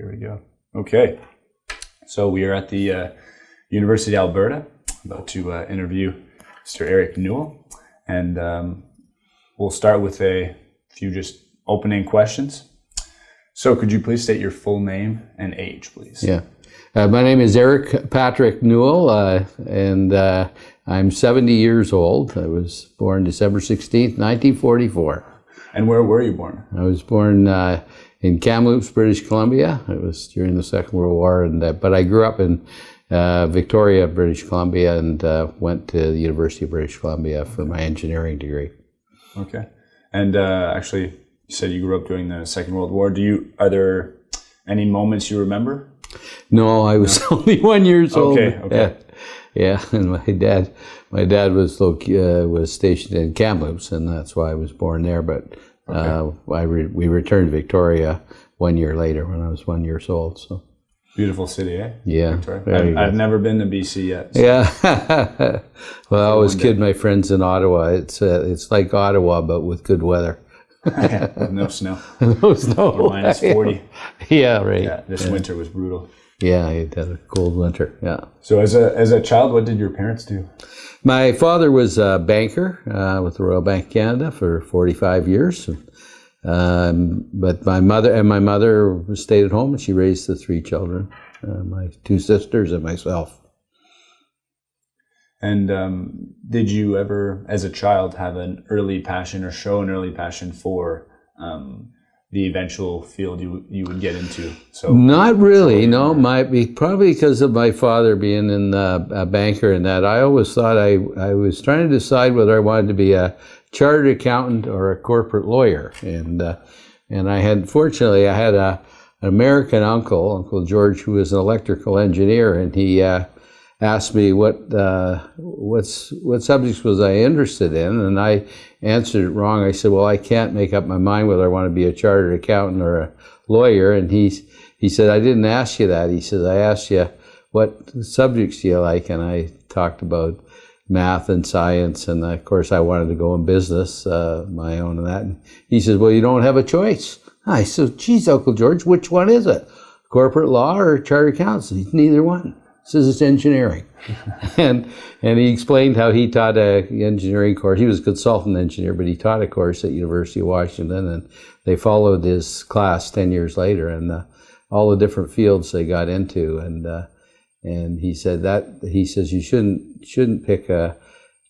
Here we go. Okay. So we are at the uh, University of Alberta, about to uh, interview Mr. Eric Newell. And um, we'll start with a few just opening questions. So could you please state your full name and age, please? Yeah. Uh, my name is Eric Patrick Newell, uh, and uh, I'm 70 years old. I was born December 16th, 1944. And where were you born? I was born uh, in Kamloops, British Columbia. It was during the Second World War, and uh, but I grew up in uh, Victoria, British Columbia, and went to the University of British Columbia for my engineering degree. Okay. And actually, you said you grew up during the Second World War. Do you are there any moments you remember no, I was no. only one years old. Okay, okay. Yeah, yeah. And my dad, my dad was uh, was stationed in Kamloops, and that's why I was born there. But okay. uh, I re we returned to Victoria one year later when I was one years old. So beautiful city, eh? Yeah, I've, I've, never been to BC yet. So. Yeah. well, I always kid my friends in Ottawa. It's uh, it's like Ottawa, but with good weather. no snow. no snow. Minus 40. Yeah, right. Yeah, this yeah. winter was brutal. Yeah, it had a cold winter. Yeah. So as a as a child, what did your parents do? My father was a banker uh, with the Royal Bank of Canada for 45 years. Um, but my mother and my mother stayed at home and she raised the three children, uh, my two sisters and myself. And um, did you ever, as a child, have an early passion or show an early passion for um, the eventual field you you would get into? So not really. No, my probably because of my father being in uh, a banker and that. I always thought I I was trying to decide whether I wanted to be a chartered accountant or a corporate lawyer, and uh, and I had fortunately I had a an American uncle, Uncle George, who was an electrical engineer, and he uh, asked me what uh, what's what subjects was I interested in, and I answered it wrong. I said, "Well, I can't make up my mind whether I want to be a chartered accountant or a lawyer." And he he said, "I didn't ask you that." He said, "I asked you what subjects do you like," and I talked about math and science, and of course, I wanted to go in business, uh, my own, and that. And he says, "Well, you don't have a choice." I said, "Geez, Uncle George, which one is it? Corporate law or charter chartered accountant?" Neither one says it's engineering. and and he explained how he taught a engineering course. He was a consultant engineer, but he taught a course at University of Washington, and they followed his class ten years later, and uh, all the different fields they got into, and uh, and he said that he says you shouldn't shouldn't pick a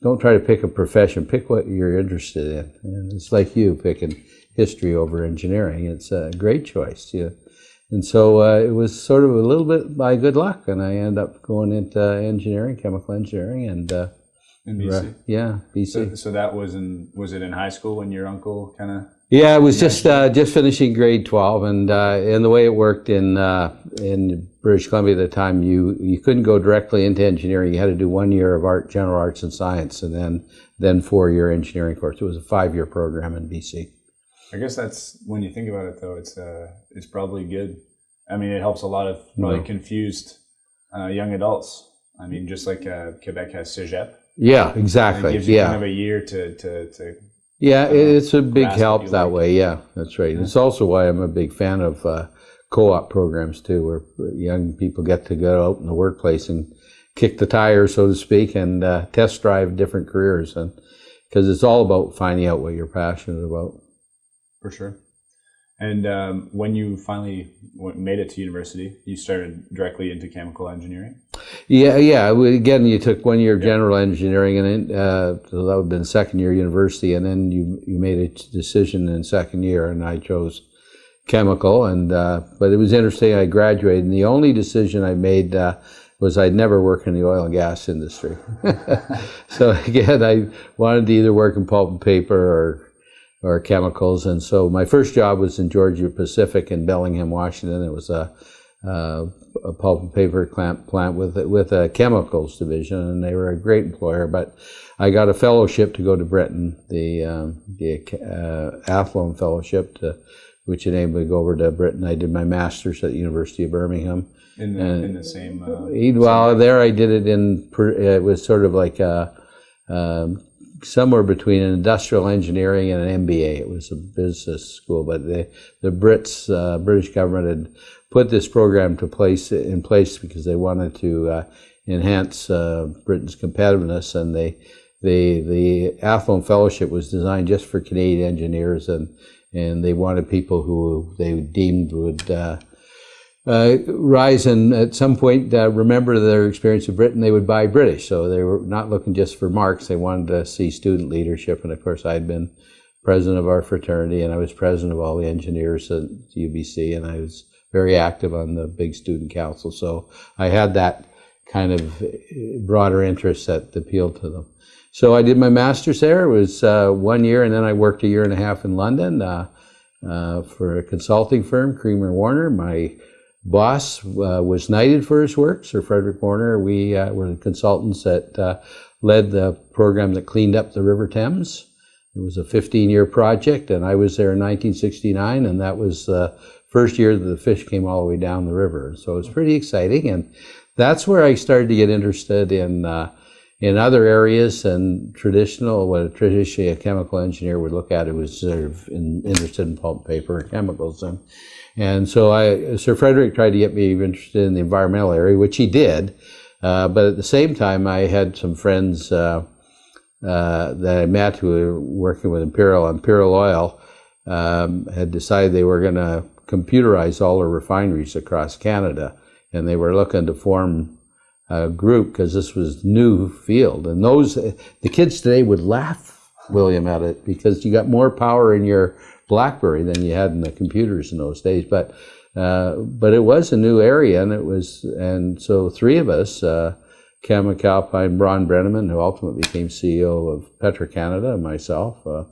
don't try to pick a profession. Pick what you're interested in, and it's like you picking history over engineering. It's a great choice. You and so uh, it was sort of a little bit by good luck, and I ended up going into engineering, chemical engineering, and uh, in BC. yeah, BC. So, so, that was in was it in high school when your uncle kind of? Yeah, it was just uh, just finishing grade twelve, and uh, and the way it worked in uh, in British Columbia at the time, you you couldn't go directly into engineering. You had to do one year of art, general arts, and science, and then then four year engineering course. It was a five year program in BC. I guess that's when you think about it, though. It's uh, it's probably good. I mean, it helps a lot of probably no. confused uh, young adults. I mean, just like uh, Quebec has Cégep. Yeah, exactly. It gives you yeah. kind of a year to to. to yeah, uh, it's a big help that way. Yeah, that's right. Yeah. It's also why I'm a big fan of uh, co-op programs too, where young people get to go out in the workplace and kick the tires, so to speak, and uh, test drive different careers, and because it's all about finding out what you're passionate about. For sure. And um, when you finally made it to university, you started directly into chemical engineering. Yeah, yeah. Again, you took one year of general engineering, and then, uh, so that would have been second year university, and then you you made a decision in second year, and I chose chemical. And uh, but it was interesting. I graduated, and the only decision I made. Uh, was I'd never work in the oil and gas industry. so again, I wanted to either work in pulp and paper or or chemicals. And so my first job was in Georgia Pacific in Bellingham, Washington. It was a, a, a pulp and paper plant, plant with with a chemicals division, and they were a great employer. But I got a fellowship to go to Britain, the um, the uh, Athlone Fellowship, to, which enabled me to go over to Britain. I did my master's at the University of Birmingham. In the, and, in the same. Uh, well, same there I did it in. It was sort of like a. Um, somewhere between an industrial engineering and an MBA. It was a business school, but the the Brits, uh, British government had put this program to place in place because they wanted to uh, enhance uh, Britain's competitiveness, and they the the Athlone Fellowship was designed just for Canadian engineers, and and they wanted people who they deemed would. Uh, uh, rise and at some point uh, remember their experience of Britain, they would buy British. So they were not looking just for marks; they wanted to see student leadership. And of course, I'd been president of our fraternity, and I was president of all the engineers at UBC, and I was very active on the big student council. So I had that kind of broader interest that appealed to them. So I did my master's there. It was uh, one year, and then I worked a year and a half in London uh, uh, for a consulting firm, Cremer Warner. My boss uh, was knighted for his work, Sir Frederick Warner. We uh, were the consultants that uh, led the program that cleaned up the River Thames. It was a 15-year project, and I was there in 1969, and that was the first year that the fish came all the way down the river. So it was pretty exciting, and that's where I started to get interested in uh, in other areas and traditional, what traditionally a chemical engineer would look at, it was sort of in, interested in pulp, paper, and chemicals. And, and so I, Sir Frederick tried to get me interested in the environmental area, which he did. Uh, but at the same time, I had some friends uh, uh, that I met who were working with Imperial. Imperial Oil um, had decided they were going to computerize all their refineries across Canada, and they were looking to form a group because this was new field. And those the kids today would laugh, William, at it because you got more power in your BlackBerry than you had in the computers in those days. But uh, but it was a new area, and it was and so three of us. Uh, Ken McAlpine, Ron Brenneman, who ultimately became CEO of Petro-Canada, and myself, uh,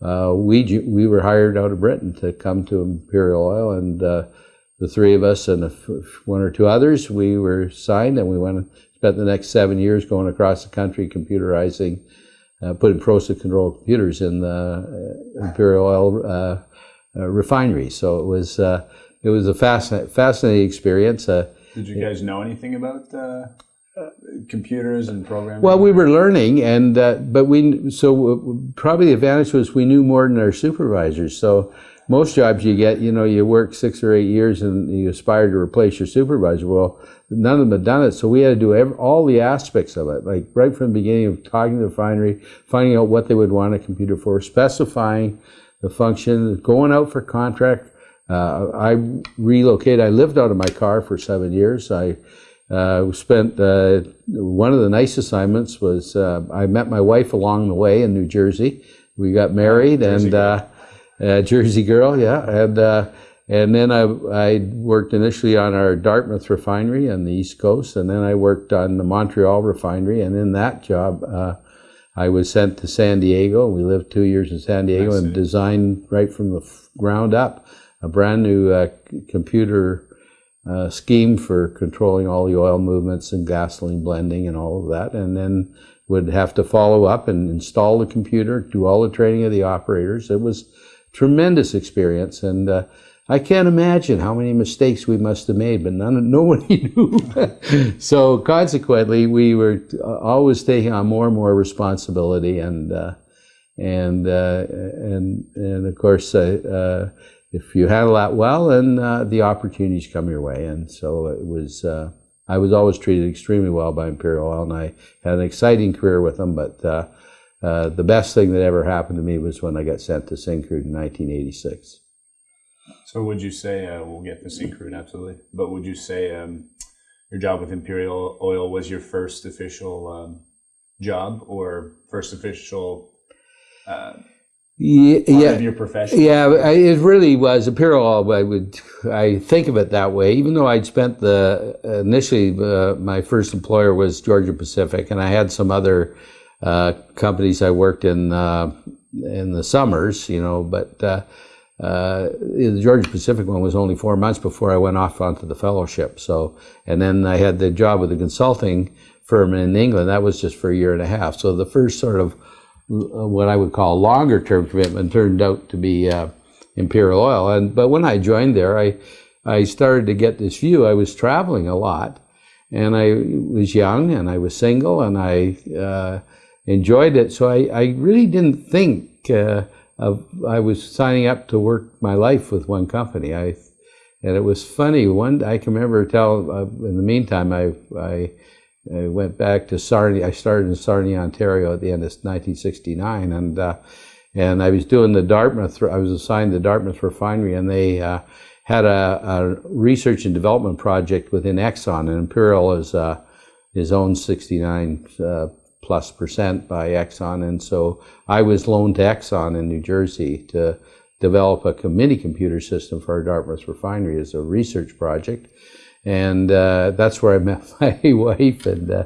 uh, we we were hired out of Britain to come to Imperial Oil, and uh, the three of us and one or two others, we were signed and we went and spent the next seven years going across the country computerizing, uh, putting process control computers in the uh, Imperial Oil uh, uh, refinery. So it was uh, it was a fascinating, fascinating experience. Uh, Did you guys know anything about computers and programming? Well, we were learning, and but we so probably the advantage was we knew more than our supervisors. So most jobs you get, you know, you work six or eight years and you aspire to replace your supervisor. Well, none of them had done it, so we had to do every, all the aspects of it, like right from the beginning of talking to the refinery, finding out what they would want a computer for, specifying the function, going out for contract. Uh, I relocated. I lived out of my car for seven years. I uh, spent uh, one of the nice assignments was uh, I met my wife along the way in New Jersey. We got married and. Uh, Jersey girl, yeah. And uh, and then I, I worked initially on our Dartmouth refinery on the East Coast, and then I worked on the Montreal refinery. And in that job, uh, I was sent to San Diego. We lived two years in San Diego and designed right from the ground up a brand new uh, computer uh, scheme for controlling all the oil movements and gasoline blending and all of that. And then would have to follow up and install the computer, do all the training of the operators. It was tremendous experience. And uh, I can't imagine how many mistakes we must have made, but none, nobody knew. so consequently, we were always taking on more and more responsibility, and uh, and uh, and and of course, uh, uh, if you handle that well, then uh, the opportunities come your way. And so it was. I was always treated extremely well by Imperial Oil, and I had an exciting career with them. But uh, the best thing that ever happened to me was when I got sent to Syncrude in 1986. So would you say, uh, we'll get to Syncrude, absolutely, but would you say um, your job with Imperial Oil was your first official um, job or first official uh, yeah, yeah, your profession? Yeah, it really was Imperial Oil. I would, I think of it that way. Even though I'd spent the initially, uh, my first employer was Georgia Pacific, and I had some other uh, companies I worked in uh, in the summers, you know, but uh, the Georgia Pacific one was only four months before I went off onto the fellowship. So, and then I had the job with the consulting firm in England. That was just for a year and a half. So the first sort of what I would call longer term commitment turned out to be uh, Imperial Oil. And but when I joined there, I I started to get this view. I was traveling a lot, and I was young, and I was single, and I uh, enjoyed it. So I, I really didn't think uh, of I was signing up to work my life with one company. I and it was funny. One I can remember tell. Uh, in the meantime, I, I I went back to Sarnia. I started in Sarnia, Ontario, at the end of 1969, and uh, and I was doing the Dartmouth. I was assigned the Dartmouth refinery, and they uh, had a, a, research and development project within Exxon, and Imperial is uh, is owned 69 uh, plus percent by Exxon, and so I was loaned to Exxon in New Jersey to develop a mini computer system for our Dartmouth refinery as a research project. And uh, that's where I met my wife. And, uh,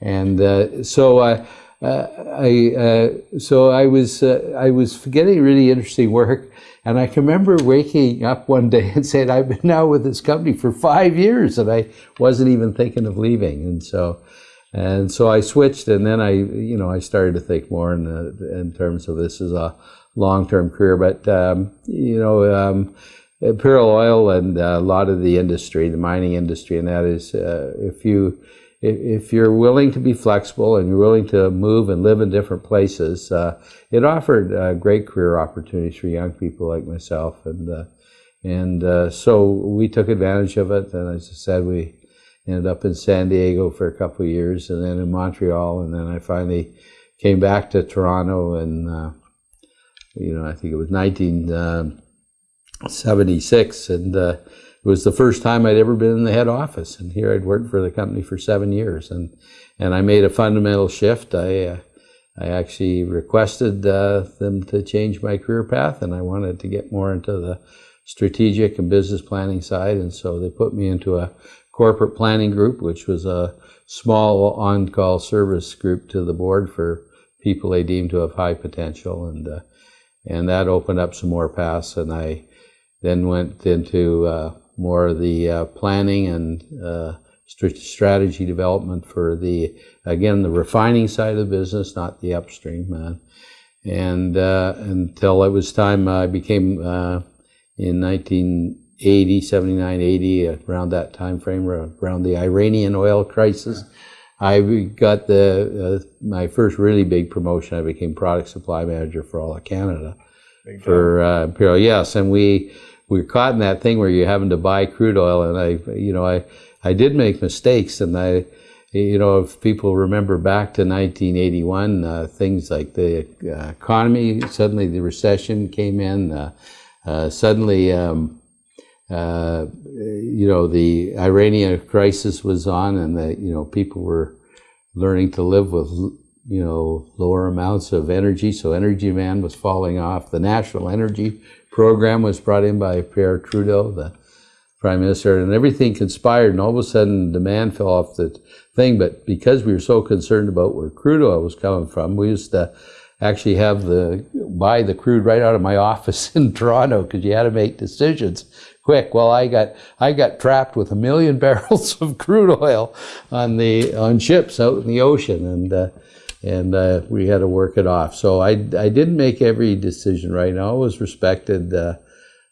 and uh, so I, uh, I uh, so I was, uh, I was getting really interesting work. And I can remember waking up one day and saying, I've been now with this company for five years and I wasn't even thinking of leaving. And so, and so I switched and then I, you know, I started to think more in, in terms of this as a long-term career. But um, you know, um, Imperial Oil and a lot of the industry, the mining industry, and that is, uh, if you if you're willing to be flexible and you're willing to move and live in different places, uh, it offered uh, great career opportunities for young people like myself, and uh, and uh, so we took advantage of it. And as I said, we ended up in San Diego for a couple years, and then in Montreal, and then I finally came back to Toronto and uh, you know, I think it was 1976, and uh, it was the first time I'd ever been in the head office. And here I'd worked for the company for seven years, and and I made a fundamental shift. I uh, I actually requested uh, them to change my career path, and I wanted to get more into the strategic and business planning side, and so they put me into a corporate planning group, which was a small on-call service group to the board for people they deemed to have high potential, and uh, and that opened up some more paths. And I then went into uh, more of the uh, planning and uh, strategy development for the again the refining side of the business, not the upstream. and uh, until it was time, I became uh, in 19. 80, 79, 80, around that time frame, around the Iranian oil crisis. I got the uh, my first really big promotion. I became product supply manager for all of Canada big for uh, Imperial. Oh, yes, and we we were caught in that thing where you're having to buy crude oil, and I you know I I did make mistakes, and I you know if people remember back to 1981, uh, things like the uh, economy suddenly the recession came in, uh, uh, suddenly. Um, uh, you know, the Iranian crisis was on, and that you know people were learning to live with you know lower amounts of energy. So energy demand was falling off. The national energy program was brought in by Pierre Trudeau, the prime minister, and everything conspired. And all of a sudden, demand fell off the thing. But because we were so concerned about where crude oil was coming from, we used to actually have the buy the crude right out of my office in Toronto because you had to make decisions quick. Well, I got I got trapped with a million barrels of crude oil on the on ships out in the ocean, and uh, and uh, we had to work it off. So I I didn't make every decision right. now. I always respected uh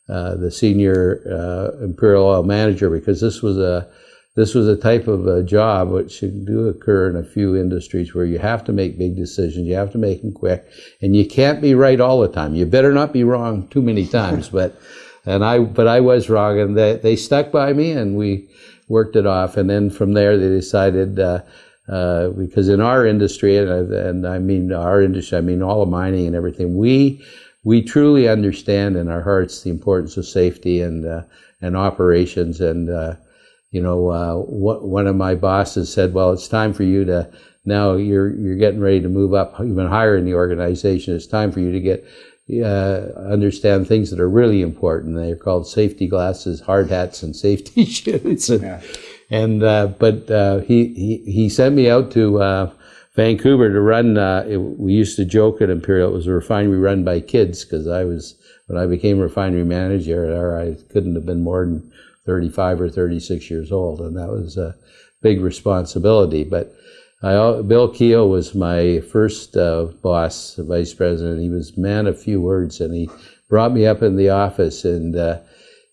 the senior uh, Imperial Oil manager because this was a this was a type of a job which do occur in a few industries where you have to make big decisions, you have to make them quick, and you can't be right all the time. You better not be wrong too many times, but and I, but I was wrong, and they, they stuck by me, and we worked it off. And then from there, they decided, uh, uh, because in our industry, and, and I mean our industry, I mean all of mining and everything, we we truly understand in our hearts the importance of safety and uh, and operations. And uh, you know, uh, what, one of my bosses said, "Well, it's time for you to." Now you're you're getting ready to move up even higher in the organization. It's time for you to get uh, understand things that are really important. They're called safety glasses, hard hats, and safety shoes. and, yeah. and uh, but uh, he, he he sent me out to uh, Vancouver to run. Uh, it, we used to joke at Imperial it was a refinery run by kids because I was when I became refinery manager, I couldn't have been more than 35 or 36 years old, and that was a big responsibility. But I, Bill Keogh was my first uh, boss, vice president. He was man of few words, and he brought me up in the office, and uh,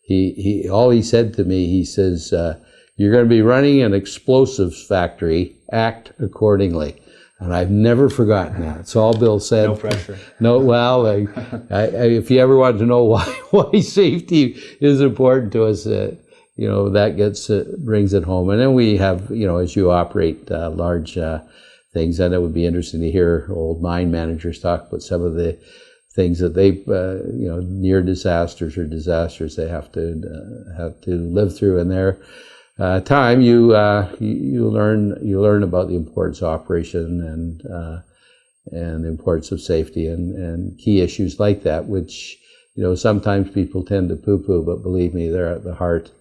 he, he all he said to me, he says, uh, "You're going to be running an explosives factory. Act accordingly." And I've never forgotten that. It's all Bill said. No pressure. No, well, I, I, I, if you ever want to know why why safety is important to us, uh, you know that gets uh, brings it home. And then we have, you know, as you operate uh, large uh, things, and it would be interesting to hear old mine managers talk about some of the things that they, uh, you know, near disasters or disasters they have to uh, have to live through in their uh, time. You, you, you learn you learn about the importance of operation and and the importance of safety and, and key issues like that, which you know sometimes people tend to poo-poo, but believe me, they're at the heart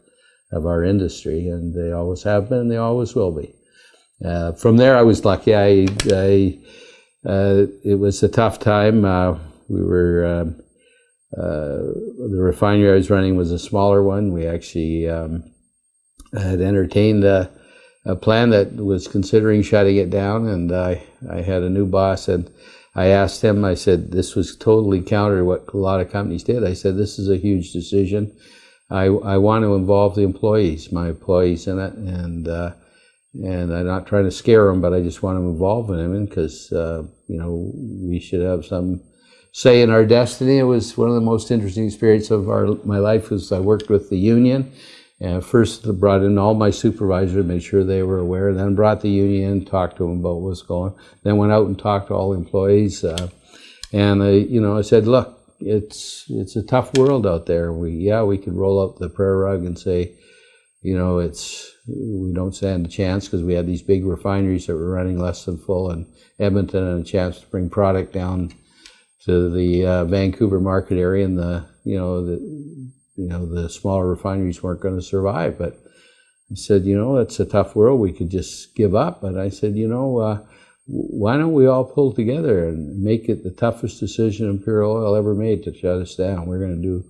of our industry, and they always have been, and they always will be. Uh, from there, I was lucky. I, I uh, it was a tough time. Uh, we were um, uh, the refinery I was running was a smaller one. We actually um, had entertained a, a, plan that was considering shutting it down, and I I had a new boss, and I asked him. I said this was totally counter to what a lot of companies did. I said this is a huge decision. I I want to involve the employees, my employees in it, and uh, and I'm not trying to scare them, but I just want to involve them because uh, you know we should have some say in our destiny. It was one of the most interesting experiences of our my life. Was I worked with the union, and first brought in all my supervisors, made sure they were aware. Then brought the union, talked to them about what's going. Then went out and talked to all the employees, uh, and I, you know I said, look. It's it's a tough world out there. We yeah we could roll out the prayer rug and say, you know, it's we don't stand a chance because we had these big refineries that were running less than full in Edmonton and a chance to bring product down to the uh, Vancouver market area and the you know the you know the smaller refineries weren't going to survive. But I said you know it's a tough world. We could just give up. But I said you know uh, why don't we all pull together and make it the toughest decision Imperial Oil ever made to shut us down we're going to do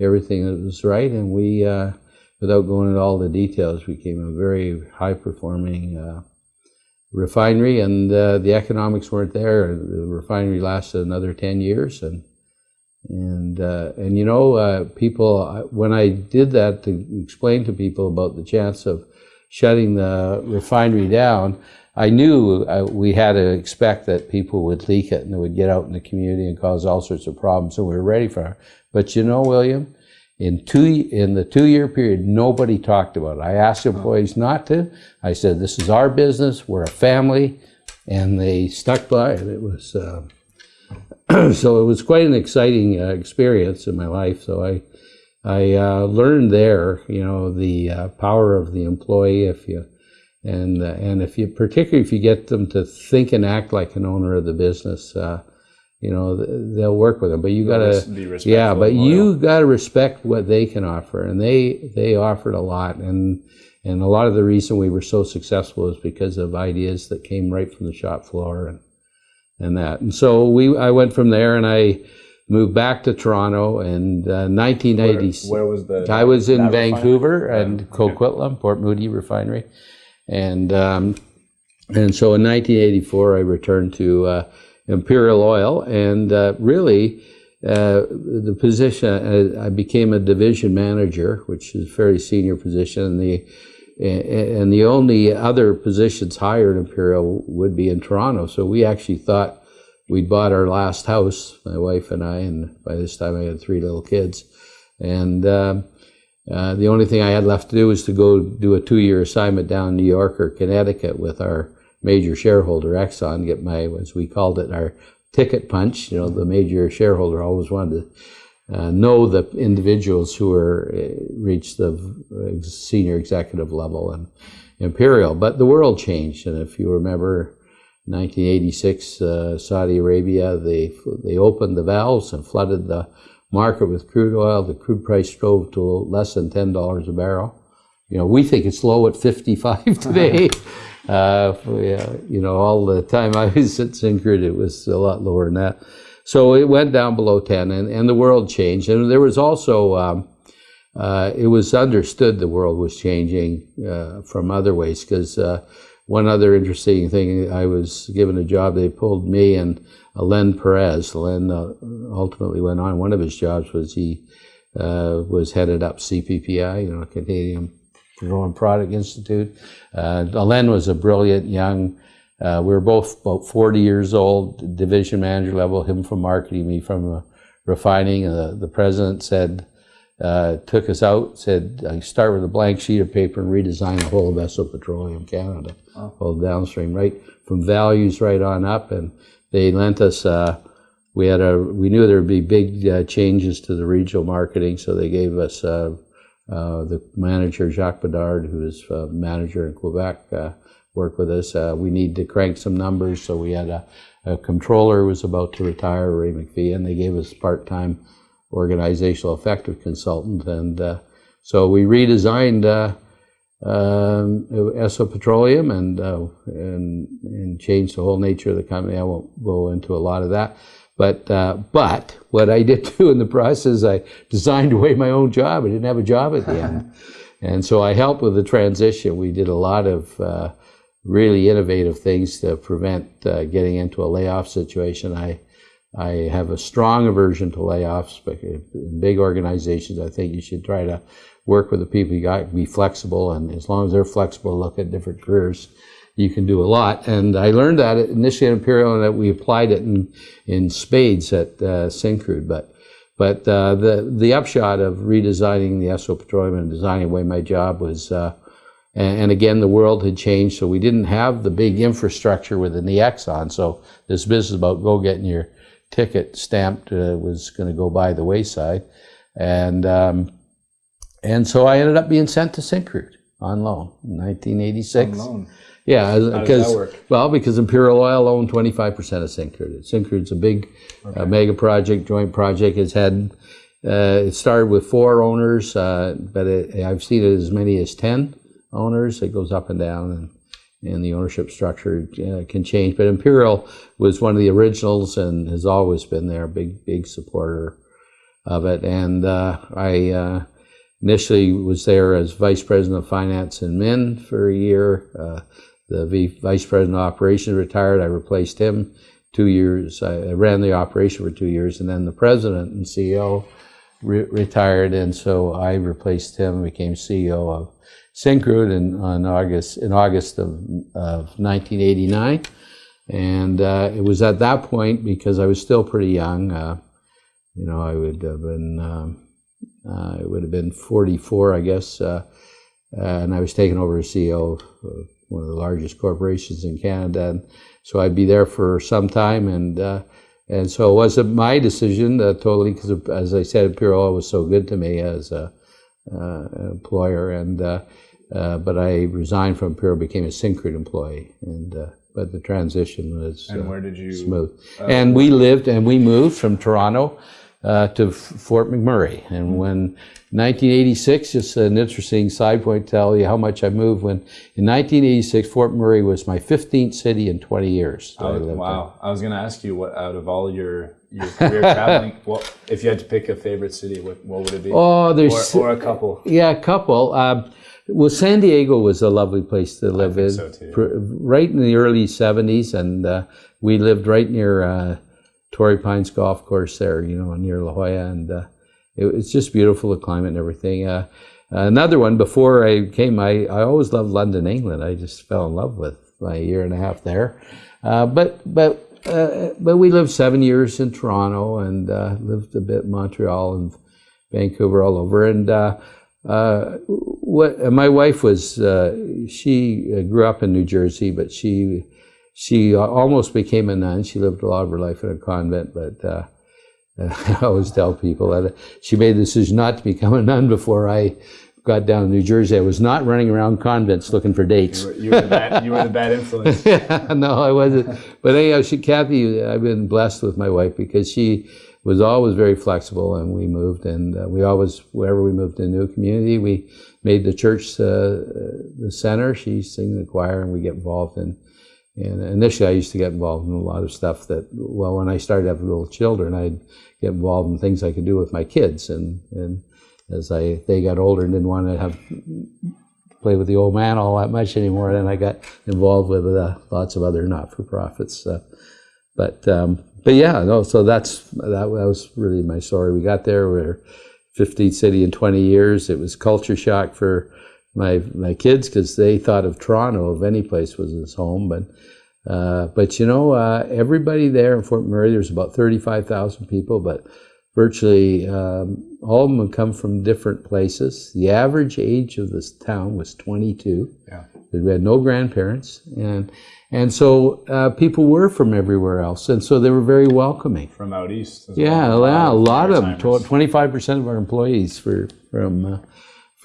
everything that was right and we uh, without going into all the details, became a very high performing uh, refinery, and uh, the economics weren't there. The refinery lasted another ten years, and and uh, and you know, uh, people when I did that to explain to people about the chance of shutting the refinery down. I knew uh, we had to expect that people would leak it and it would get out in the community and cause all sorts of problems. So we were ready for it. But you know, William, in two in the two year period, nobody talked about it. I asked employees not to. I said, "This is our business. We're a family," and they stuck by it. It was uh, so it was quite an exciting uh, experience in my life. So I I uh, learned there, you know, the uh, power of the employee. If you and uh, and if you particularly if you get them to think and act like an owner of the business uh, you know they'll work with them. But you gotta yeah but you gotta respect what they can offer. And they they offered a lot. And and a lot of the reason we were so successful is because of ideas that came right from the shop floor and and that. And so we i went from there and i moved back to toronto and uh, 1980 where, where, was the i was in vancouver refinery? and yeah. coquitlam port moody refinery and um, and so in 1984 i returned to uh, Imperial Oil, and uh, really uh, the position uh, I became a division manager, which is a very senior position, and the and the only other positions higher in Imperial would be in Toronto. So we actually thought we'd bought our last house, my wife and I, and by this time I had three little kids, and. Um, uh, the only thing I had left to do was to go do a two-year assignment down in New York or Connecticut with our major shareholder, Exxon, get my, as we called it, our ticket punch. You know, the major shareholder always wanted to uh, know the individuals who were uh, reached the senior executive level and Imperial. But the world changed, and if you remember, 1986, uh, Saudi Arabia, they they opened the valves and flooded the market with crude oil. The crude price drove to less than ten dollars a barrel. You know, we think it's low at 55 today. Uh, you know, all the time I was at Syncrude, it was a lot lower than that. So it went down below 10, and, and the world changed. And there was also, um, uh, it was understood the world was changing uh, from other ways, because uh, one other interesting thing, I was given a job, they pulled me and Alain Perez. Len uh, ultimately went on. One of his jobs was he uh, was headed up CPPI, you know, Canadian Petroleum Product Institute. Uh, Alain was a brilliant young uh, we were both about 40 years old, division manager level, him from marketing, me from uh, refining. Uh, the president said, uh, took us out, said, I start with a blank sheet of paper and redesign the whole of Esso Petroleum Canada, whole downstream, right from values right on up. And they lent us, uh, we had a, we knew there would be big uh, changes to the regional marketing, so they gave us uh, uh, the manager, Jacques Bedard, who is uh, manager in Quebec, uh, worked with us. We need to crank some numbers, so we had a, a controller who was about to retire, Ray McPhee, and they gave us part-time organizational effective consultant. And so we redesigned um, Esso Petroleum and, uh, and, and changed the whole nature of the company. I won't go into a lot of that. But, uh, but what I did do in the process, I designed away my own job. I didn't have a job at the end. And so I helped with the transition. We did a lot of uh, really innovative things to prevent uh, getting into a layoff situation. I, I have a strong aversion to layoffs, but in big organizations, I think you should try to work with the people you got, be flexible, and as long as they're flexible, look at different careers, you can do a lot. And I learned that initially at Imperial, and that we applied it in, in spades at uh, Syncrude. But but uh, the the upshot of redesigning the Esso Petroleum and designing away my job was, uh, and, and, again, the world had changed, so we didn't have the big infrastructure within the Exxon. So this business about go getting your ticket stamped uh, was going to go by the wayside, and um, and so I ended up being sent to Syncrude on loan in 1986. On loan. Yeah, because well, because Imperial Oil owned 25 percent of Syncrude. Syncrude's a big uh, mega project, joint project. It's had uh, it started with four owners, uh, but it, I've seen it as many as 10 owners. It goes up and down, and, and the ownership structure uh, can change. But Imperial was one of the originals and has always been there, big big supporter of it. And uh, I uh, initially was there as vice president of finance and men for a year. Uh, the vice president of operations retired. I replaced him two years. I ran the operation for two years, and then the president and CEO re- retired, and so I replaced him. Became CEO of Syncrude in on August in August of, of 1989, and uh, it was at that point because I was still pretty young. Uh, you know, I would have been. Um, uh, it would have been 44, I guess, uh, and I was taken over as CEO of one of the largest corporations in Canada. And so I'd be there for some time, and uh, and so it wasn't my decision uh, totally because, as I said, Imperial Oil was so good to me as a uh, employer, and uh, but I resigned from Imperial, became a Syncrude employee, and but the transition was And where did you? smooth. and we lived and we moved from Toronto uh, to Fort McMurray. And when 1986, just an interesting side point to tell you how much I moved. When in 1986, Fort McMurray was my 15th city in 20 years. that I Oh, lived in. wow. I was going to ask you what out of all your your career traveling, what if you had to pick a favorite city, what, what would it be? Oh, there's or, or a couple. Yeah, a couple. Um, well, San Diego was a lovely place to live in. so, too. Right in the early '70s, and uh, we lived right near uh, Torrey Pines Golf Course there, you know, near La Jolla, and uh, it, it's just beautiful, the climate and everything. Uh, another one before I came, I, I always loved London, England. I just fell in love with my year and a half there. Uh, but but uh, but we lived seven years in Toronto and uh, lived a bit in Montreal and Vancouver, all over. And uh, what my wife was, uh, she grew up in New Jersey, but she she almost became a nun. She lived a lot of her life in a convent, but uh, I always tell people that she made the decision not to become a nun before I got down to New Jersey. I was not running around convents looking for dates. You were, you were the bad, you were the bad influence. no, I wasn't. But anyhow, she, Kathy, I've been blessed with my wife because she was always very flexible, and we moved, and uh, we always, wherever we moved to a new community, we made the church uh, the center. She sang the choir, and we get involved in. And initially, I used to get involved in a lot of stuff that, well, when I started having little children, I'd get involved in things I could do with my kids, and and as I they got older and didn't want to have play with the old man all that much anymore. Then I got involved with uh, lots of other not for profits. Uh, but um, but yeah, no. So that's that, that was really my story. We got there. We are 15th city in 20 years. It was culture shock for my my kids because they thought of Toronto, of any place, was his home. But Uh, but you know, uh, everybody there in Fort McMurray, there's about 35,000 people, but virtually um, all of them come from different places. The average age of this town was 22. Yeah. We had no grandparents, and and so uh, people were from everywhere else, and so they were very welcoming. From out east. as Yeah, well. yeah, a lot of them. Twenty-five percent of our employees were from uh,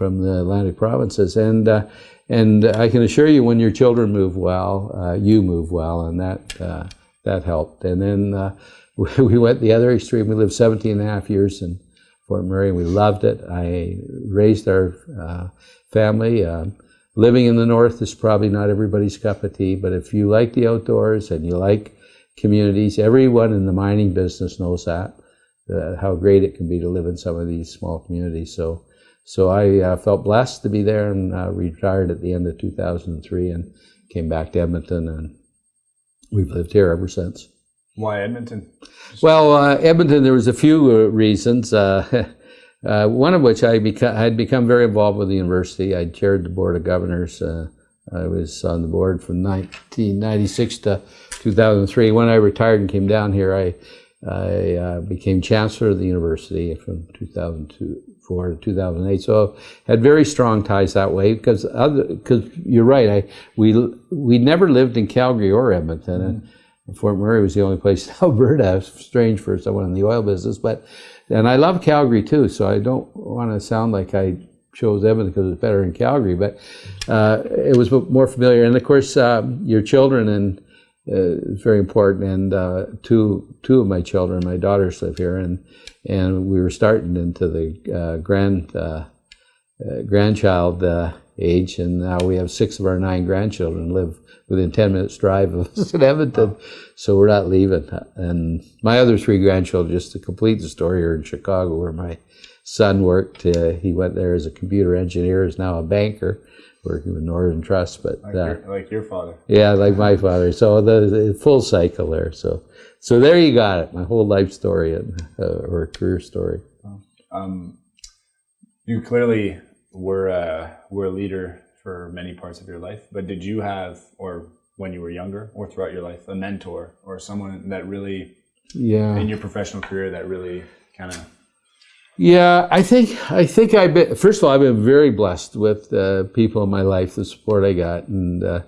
from the Atlantic provinces, and uh, and I can assure you, when your children move well, uh, you move well, and that uh, that helped. And then uh, we, we went the other extreme. We lived 17 and a half years in Fort McMurray, and we loved it. I raised our uh, family. Um, living in the north is probably not everybody's cup of tea, but if you like the outdoors and you like communities, everyone in the mining business knows that uh, how great it can be to live in some of these small communities. So, so I uh, felt blessed to be there and uh, retired at the end of 2003 and came back to Edmonton, and we've lived here ever since. Why Edmonton? Well, uh, Edmonton, there was a few uh, reasons. Uh, uh, one of which I beca- had become very involved with the university. I chaired the board of governors. Uh, I was on the board from 1996 to 2003. When I retired and came down here, I I uh, became chancellor of the university from 2004 to 2008. So had very strong ties that way because other because you're right. I we we never lived in Calgary or Edmonton, and Fort McMurray was the only place in Alberta. Strange for someone in the oil business, but and I love Calgary too. So I don't want to sound like I chose Edmonton because it's better in Calgary, but uh, it was more familiar. And of course, um, your children and uh, is very important. And uh, two two of my children, my daughters, live here, and and we were starting into the uh, grand uh, uh, grandchild uh, age, and now we have six of our nine grandchildren live within ten minutes drive of us in Edmonton, so we're not leaving. And my other three grandchildren, just to complete the story, are in Chicago, where my son worked. Uh, he went there as a computer engineer, is now a banker. Working with Northern Trust, but Like, uh, your, like your father. yeah, like my father. So the, the full cycle there. So so there you got it. My whole life story and uh, or career story. Um, you clearly were uh, were a leader for many parts of your life, but did you have, or when you were younger, or throughout your life, a mentor or someone that really Yeah. in your professional career that really kind of Yeah, I think I think I've been. First of all, I've been very blessed with uh, people in my life, the support I got, and uh,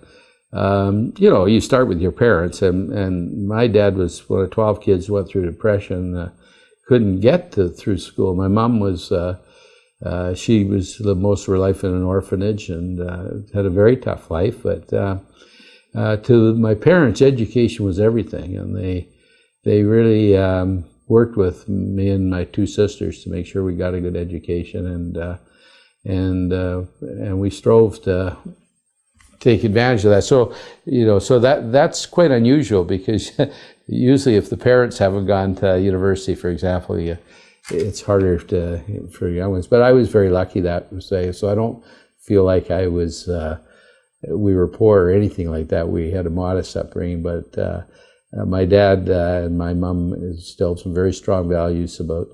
um, you know, you start with your parents, and and my dad was one of twelve kids who went through depression, uh, couldn't get to through school. My mom was. Uh, uh, she was lived most of her life in an orphanage and uh, had a very tough life. But uh, uh, to my parents, education was everything, and they they really um, worked with me and my two sisters to make sure we got a good education, and and and we strove to take advantage of that. So you know, so that that's quite unusual because usually if the parents haven't gone to university, for example, you, it's harder to for young ones. But I was very lucky that way, so I don't feel like I was. Uh, we were poor or anything like that. We had a modest upbringing, but uh, uh, my dad uh, and my mom instilled some very strong values about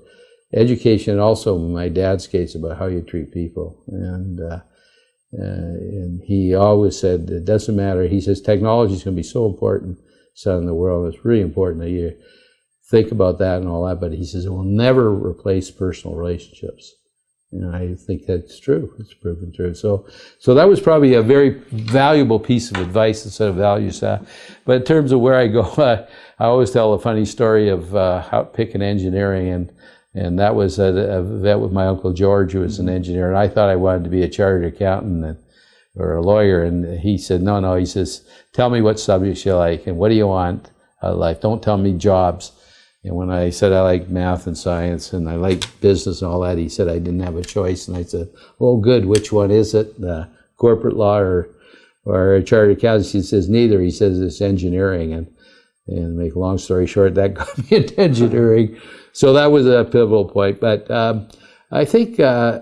education, and also in my dad's case about how you treat people. And uh, and he always said it doesn't matter. He says technology is going to be so important, son, in the world. It's really important that you think about that and all that. But he says it will never replace personal relationships. And I think that's true. It's proven true. So, so that was probably a very valuable piece of advice instead of values. Uh, but in terms of where I go, uh, I always tell a funny story of uh, how picking engineering, and and that was a, a vet with my uncle George, who was an engineer, and I thought I wanted to be a chartered accountant and, or a lawyer, and he said, no, no. He says, tell me what subjects you like and what do you want out of life. Don't tell me jobs. And when I said I like math and science and I like business and all that, he said I didn't have a choice. And I said, "Oh, good. Which one is it? Uh, corporate law or or a chartered accountant?" He says neither. He says it's engineering. And and make a long story short, that got me into engineering. So that was a pivotal point. But um, I think uh,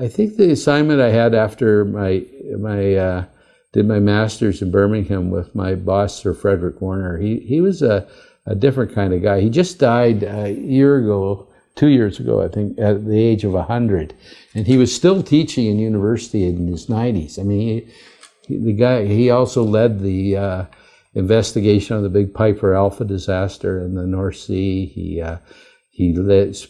I think the assignment I had after my my uh, did my master's in Birmingham with my boss, Sir Frederick Warner. He he was a a different kind of guy. He just died a year ago, two years ago, I think, at the age of 100. And he was still teaching in university in his 90s. I mean, he, he, the guy, he also led the, uh, investigation of the big Piper Alpha disaster in the North Sea. He uh, he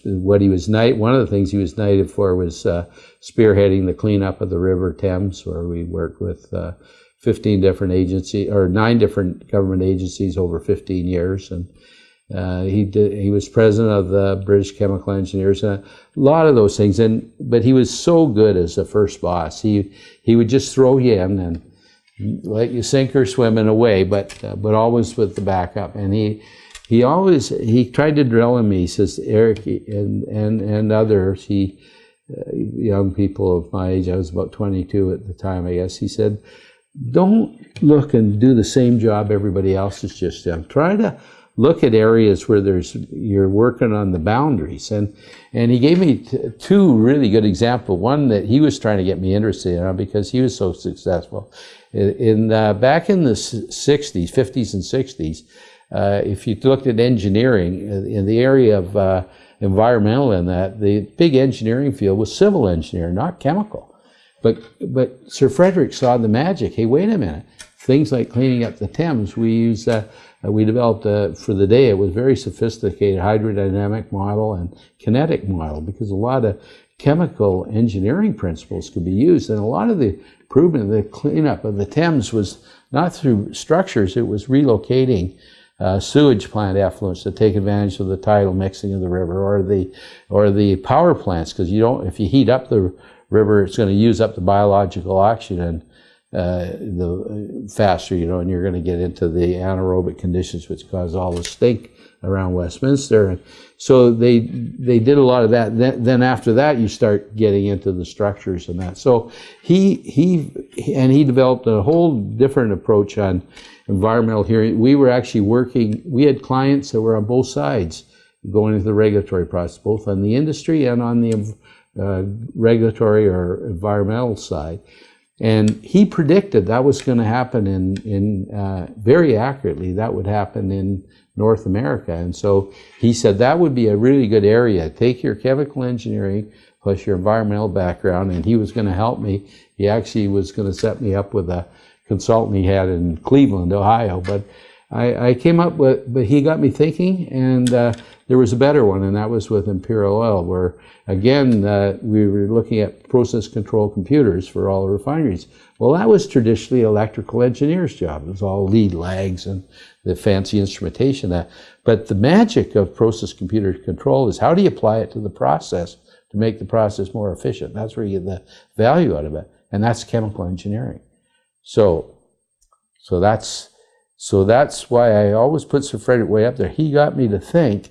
what he was. One of the things he was knighted for was uh, spearheading the cleanup of the River Thames, where we worked with uh, 15 different agencies or nine different government agencies over 15 years, and uh, he did, he was president of the British Chemical Engineers, and a lot of those things. And but he was so good as the first boss. He he would just throw you in and let you sink or swim in a way, but uh, but always with the backup. And he he always he tried to drill in me. He says Eric and and and others. He uh, young people of my age. I was about 22 at the time, I guess. He said, "Don't look and do the same job everybody else is just done. Try to." look at areas where there's you're working on the boundaries and and he gave me two really good examples one that he was trying to get me interested in because he was so successful in, in uh, back in the 60s 50s and 60s uh, if you looked at engineering uh, in the area of uh, environmental and that the big engineering field was civil engineering not chemical. But but sir frederick saw the magic. Hey wait a minute. Things like cleaning up the thames we use uh, uh, we developed for the day, it was very sophisticated hydrodynamic model and kinetic model because a lot of chemical engineering principles could be used. And a lot of the improvement, the cleanup of the Thames was not through structures, it was relocating uh, sewage plant effluents to take advantage of the tidal mixing of the river or the, or the power plants because you don't, if you heat up the river, it's going to use up the biological oxygen uh, the faster, you know, and you're going to get into the anaerobic conditions which cause all the stink around Westminster. And so they they did a lot of that. Then, then after that, you start getting into the structures and that. So he he and he developed a whole different approach on environmental hearing. We were actually working. We had clients that were on both sides going into the regulatory process, both on the industry and on the uh, regulatory or environmental side. And he predicted that was going to happen in, in uh, very accurately, that would happen in North America. And so he said that would be a really good area. Take your chemical engineering plus your environmental background, and he was going to help me. He actually was going to set me up with a consultant he had in Cleveland, Ohio. But I, I came up with, but he got me thinking, and uh, there was a better one, and that was with Imperial Oil, where again uh, we were looking at process control computers for all the refineries. Well, that was traditionally electrical engineers' job. It was all lead lags and the fancy instrumentation. That, but the magic of process computer control is how do you apply it to the process to make the process more efficient? That's where you get the value out of it, and that's chemical engineering. So, so that's so that's why I always put Sir Frederick way up there. He got me to think,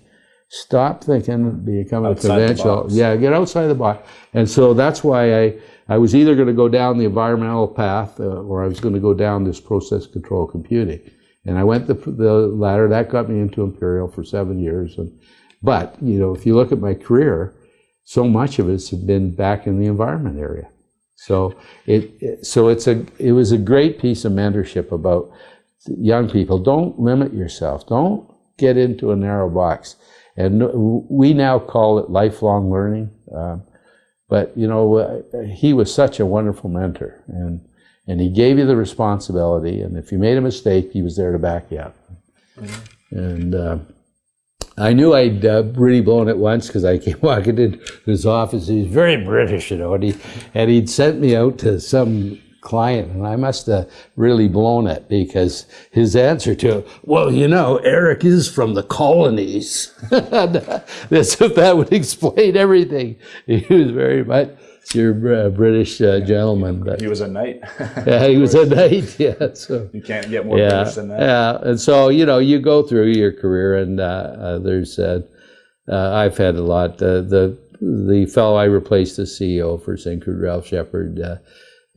stop thinking, become a provincial. Yeah, get outside the box. And so that's why I, I was either going to go down the environmental path uh, or I was going to go down this process control computing. And I went the, the latter. That got me into Imperial for seven years. And, but, you know, if you look at my career, so much of it's been back in the environment area. So it, so it's a it was a great piece of mentorship about young people, don't limit yourself. Don't get into a narrow box. And we now call it lifelong learning. Um, but you know, uh, he was such a wonderful mentor, and and he gave you the responsibility. And if you made a mistake, he was there to back you up. Mm-hmm. And uh, I knew I'd uh, really blown it once because I came walking into his office. He's very British, you know, and he and he'd sent me out to some client, and I must have really blown it because his answer to it, well, you know, Eric is from the colonies. This if that would explain everything. He was very much your a British uh, gentleman. But, he was a knight. yeah, he was a knight. Yeah, so you can't get more yeah, British than that. Yeah, and so you know, you go through your career, and uh, uh there's uh, uh, I've had a lot. the the fellow I replaced the CEO for Saint Syncrude, Ralph Shepard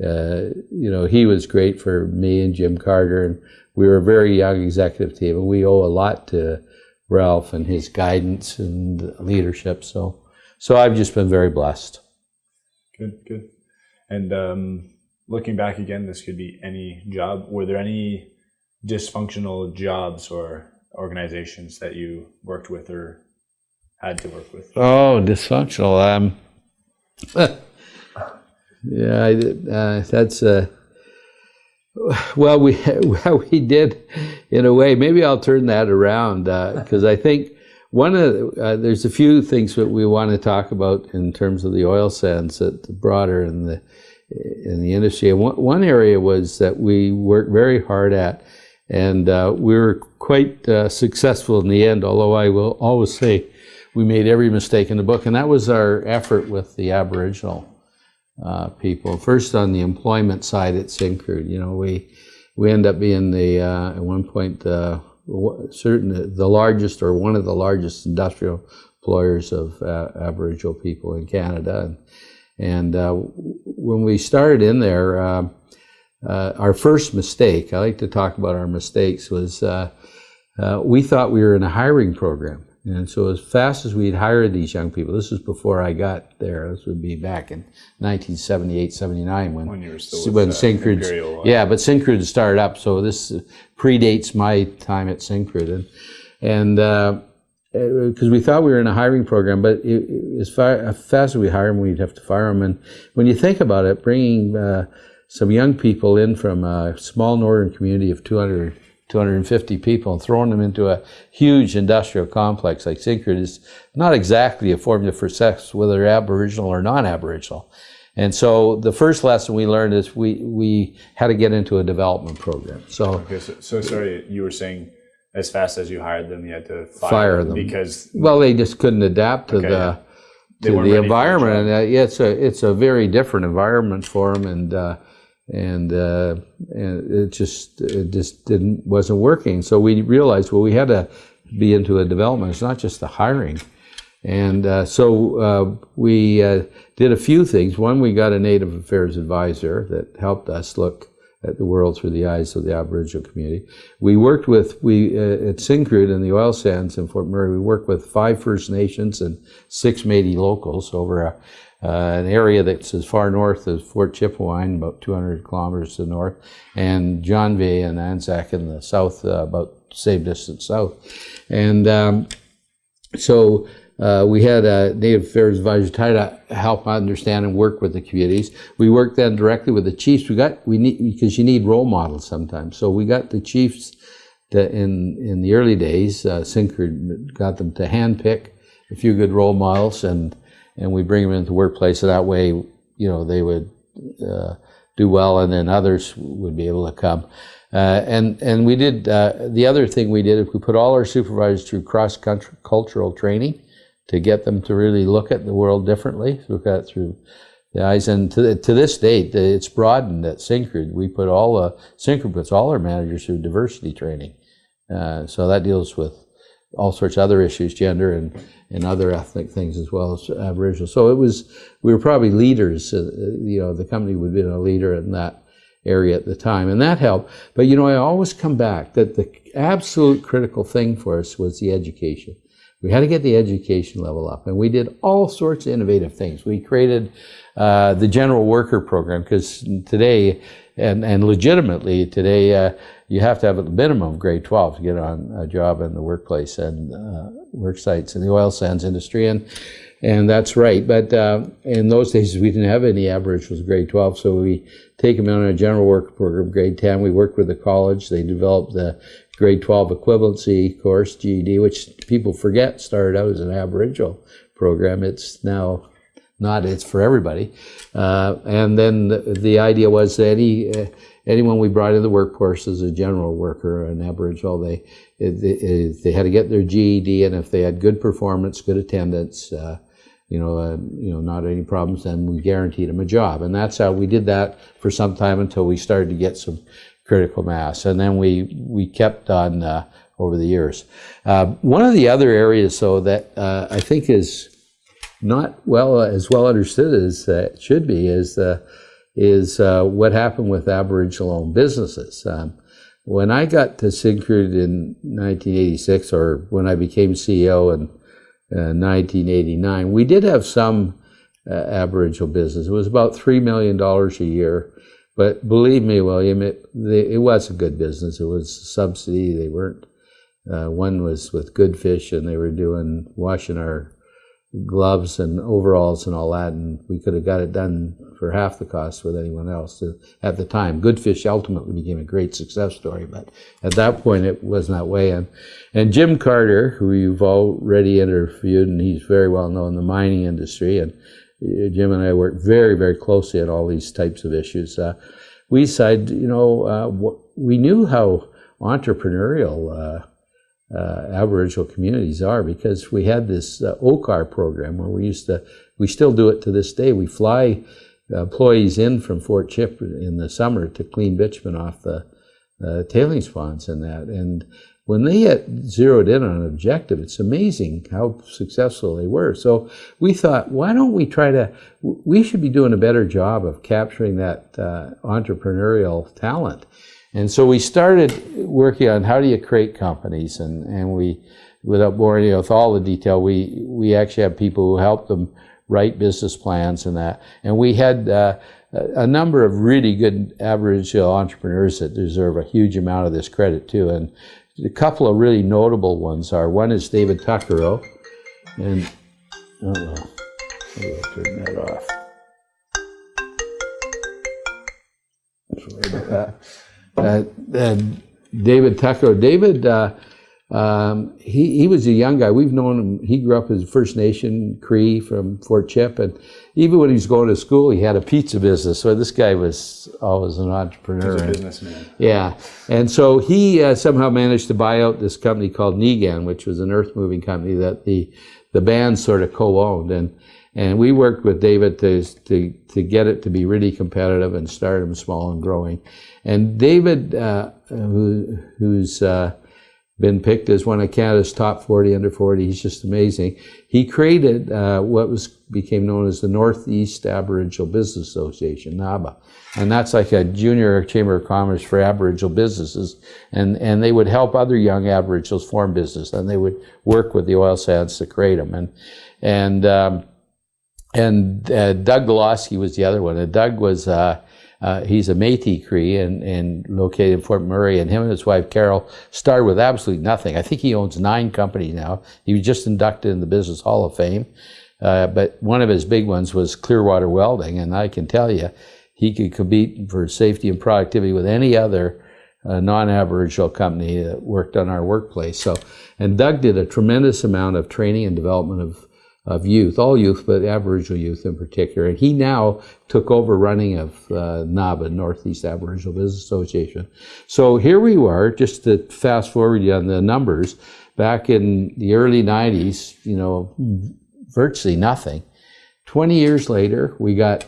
uh, you know, he was great for me and Jim Carter, and we were a very young executive team, and we owe a lot to Ralph and his guidance and leadership. So, so I've just been very blessed. Good, good. And um, looking back again, this could be any job. Were there any dysfunctional jobs or organizations that you worked with or had to work with? Oh, dysfunctional. Um, Yeah, I, uh, that's uh, Well, we we did, in a way. Maybe I'll turn that around because uh, I think one of uh, there's a few things that we want to talk about in terms of the oil sands that broader in the in the industry. And one, one area was that we worked very hard at, and uh, we were quite uh, successful in the end. Although I will always say we made every mistake in the book, and that was our effort with the Aboriginal uh, people. First, on the employment side at Syncrude, you know, we we end up being the uh, at one point uh, certain the largest or one of the largest industrial employers of uh, Aboriginal people in Canada, and, and uh, when we started in there, uh, our first mistake. I like to talk about our mistakes was. we thought we were in a hiring program. And so as fast as we'd hired these young people, this was before I got there, this would be back in 1978, 79 when, when, you were still when with, Syncrude, uh, yeah, but Syncrude started up, so this predates my time at Syncrude. And, and because uh, we thought we were in a hiring program, but it, it, as, far, as fast as we hire them, we'd have to fire them. And when you think about it, bringing uh, some young people in from a small northern community of 200 250 people and throwing them into a huge industrial complex like Syncrude is not exactly a formula for success, whether Aboriginal or non-Aboriginal. And so the first lesson we learned is we, we had to get into a development program. So, okay, so, so sorry, you were saying as fast as you hired them, you had to fire, fire them because well, they just couldn't adapt to Okay, the yeah. To the ready for the environment. And uh, yeah, it's a it's a very different environment for them, and uh, and uh, and it just it just didn't wasn't working. So we realized well we had to be into a development. It's not just the hiring. And uh, so uh, we uh, did a few things. One, we got a Native Affairs advisor that helped us look at the world through the eyes of the Aboriginal community. We worked with, we uh, at Syncrude in the oil sands in Fort McMurray, we worked with five First Nations and six Métis locals over a, an area that's as far north as Fort Chipewyan, about 200 kilometers to the north, and Janvier and Anzac in the south, uh, about the same distance south. And um, so uh, we had a Native Affairs advisor try to help understand and work with the communities. We worked then directly with the chiefs. We got we need because you need role models sometimes. So we got the chiefs to, in in the early days. Uh, got them to handpick a few good role models, and and we bring them into the workplace. So that way, you know, they would uh, do well, and then others would be able to come. Uh, and and we did uh, the other thing we did is we put all our supervisors through cross cultural training to get them to really look at the world differently, look at through the eyes. And to, to this date, it's broadened at Syncrude. We put all the Syncrude puts all our managers through diversity training. Uh, so that deals with all sorts of other issues, gender and, and other ethnic things as well as Aboriginal. So it was, we were probably leaders, uh, you know, the company would have been a leader in that area at the time, and that helped. But, you know, I always come back that the absolute critical thing for us was the education. We had to get the education level up, and we did all sorts of innovative things. We created uh, the general worker program because today, and, and legitimately today, uh, you have to have a minimum of grade 12 to get on a job in the workplace and uh, work sites in the oil sands industry. And and that's right. But uh, in those days, we didn't have any Aboriginals grade 12, so we take them on a general work program, grade 10. We worked with the college. They developed the grade 12 equivalency course, GED, which people forget started out as an Aboriginal program. It's now not, it's for everybody. Uh, and then the, the, idea was that any, uh, anyone we brought into the workforce as a general worker, an Aboriginal, they, they, they had to get their GED, and if they had good performance, good attendance, uh, you know, uh, you know, not any problems, then we guaranteed them a job. And that's how we did that for some time until we started to get some critical mass. And then we, we kept on uh, over the years. Uh, one of the other areas, though, that I think is not well as well understood as it should be is, is uh, what happened with Aboriginal-owned businesses. Um, when I got to Syncrude in 1986, or when I became CEO in 1989, uh, we did have some uh, Aboriginal business. It was about $3 million a year. But believe me, William, it, it was a good business. It was a subsidy. They weren't, uh, one was with Goodfish and they were doing, washing our gloves and overalls and all that, and we could have got it done for half the cost with anyone else at the time. Goodfish ultimately became a great success story, but at that point it wasn't that way. And, and Jim Carter, who you've already interviewed, and he's very well known in the mining industry, and uh, Jim and I work very, very closely on all these types of issues. Uh, we decided, you know, uh, we knew how entrepreneurial uh, uh, Aboriginal communities are because we had this uh, OCAR program where we used to, we still do it to this day. We fly employees in from Fort Chip in the summer to clean bitumen off the uh, tailings ponds and that. And when they had zeroed in on an objective, it's amazing how successful they were. So we thought, why don't we try to, we should be doing a better job of capturing that uh, entrepreneurial talent. And so we started working on how do you create companies, and, and we, without boring you with all the detail, we, we actually have people who help them write business plans and that. And we had uh, a number of really good Aboriginal entrepreneurs that deserve a huge amount of this credit too. And a couple of really notable ones are, one is David Tuccaro, and, oh, I'll turn that off. Sorry about that uh, David Tuccaro. David, uh, um, he, he was a young guy. We've known him. He grew up as First Nation Cree from Fort Chip. And even when he was going to school, he had a pizza business. So this guy was always an entrepreneur. He's a businessman. Yeah. And so he uh, somehow managed to buy out this company called Neegan, which was an earth moving company that the, the band sort of co-owned. And and we worked with David to, to, to get it to be really competitive and start them small and growing. And David, uh, who, who's uh, been picked as one of Canada's top 40 under 40, he's just amazing. He created uh, what was became known as the Northeast Aboriginal Business Association, NABA. And that's like a junior chamber of commerce for Aboriginal businesses. And, and they would help other young Aboriginals form business. And they would work with the oil sands to create them. And, and um, and uh, Doug Golosky was the other one. And Doug was, uh, uh, he's a Métis Cree and, and located in Fort McMurray. And him and his wife, Carol, started with absolutely nothing. I think he owns nine companies now. He was just inducted in the Business Hall of Fame. Uh, but one of his big ones was Clearwater Welding. And I can tell you, he could compete for safety and productivity with any other uh, non-Aboriginal company that worked on our workplace. So, and Doug did a tremendous amount of training and development of of youth, all youth, but Aboriginal youth in particular. And he now took over running of uh, NABA, Northeast Aboriginal Business Association. So here we were, just to fast forward on the numbers, back in the early 90s, you know, virtually nothing. 20 years later, we got,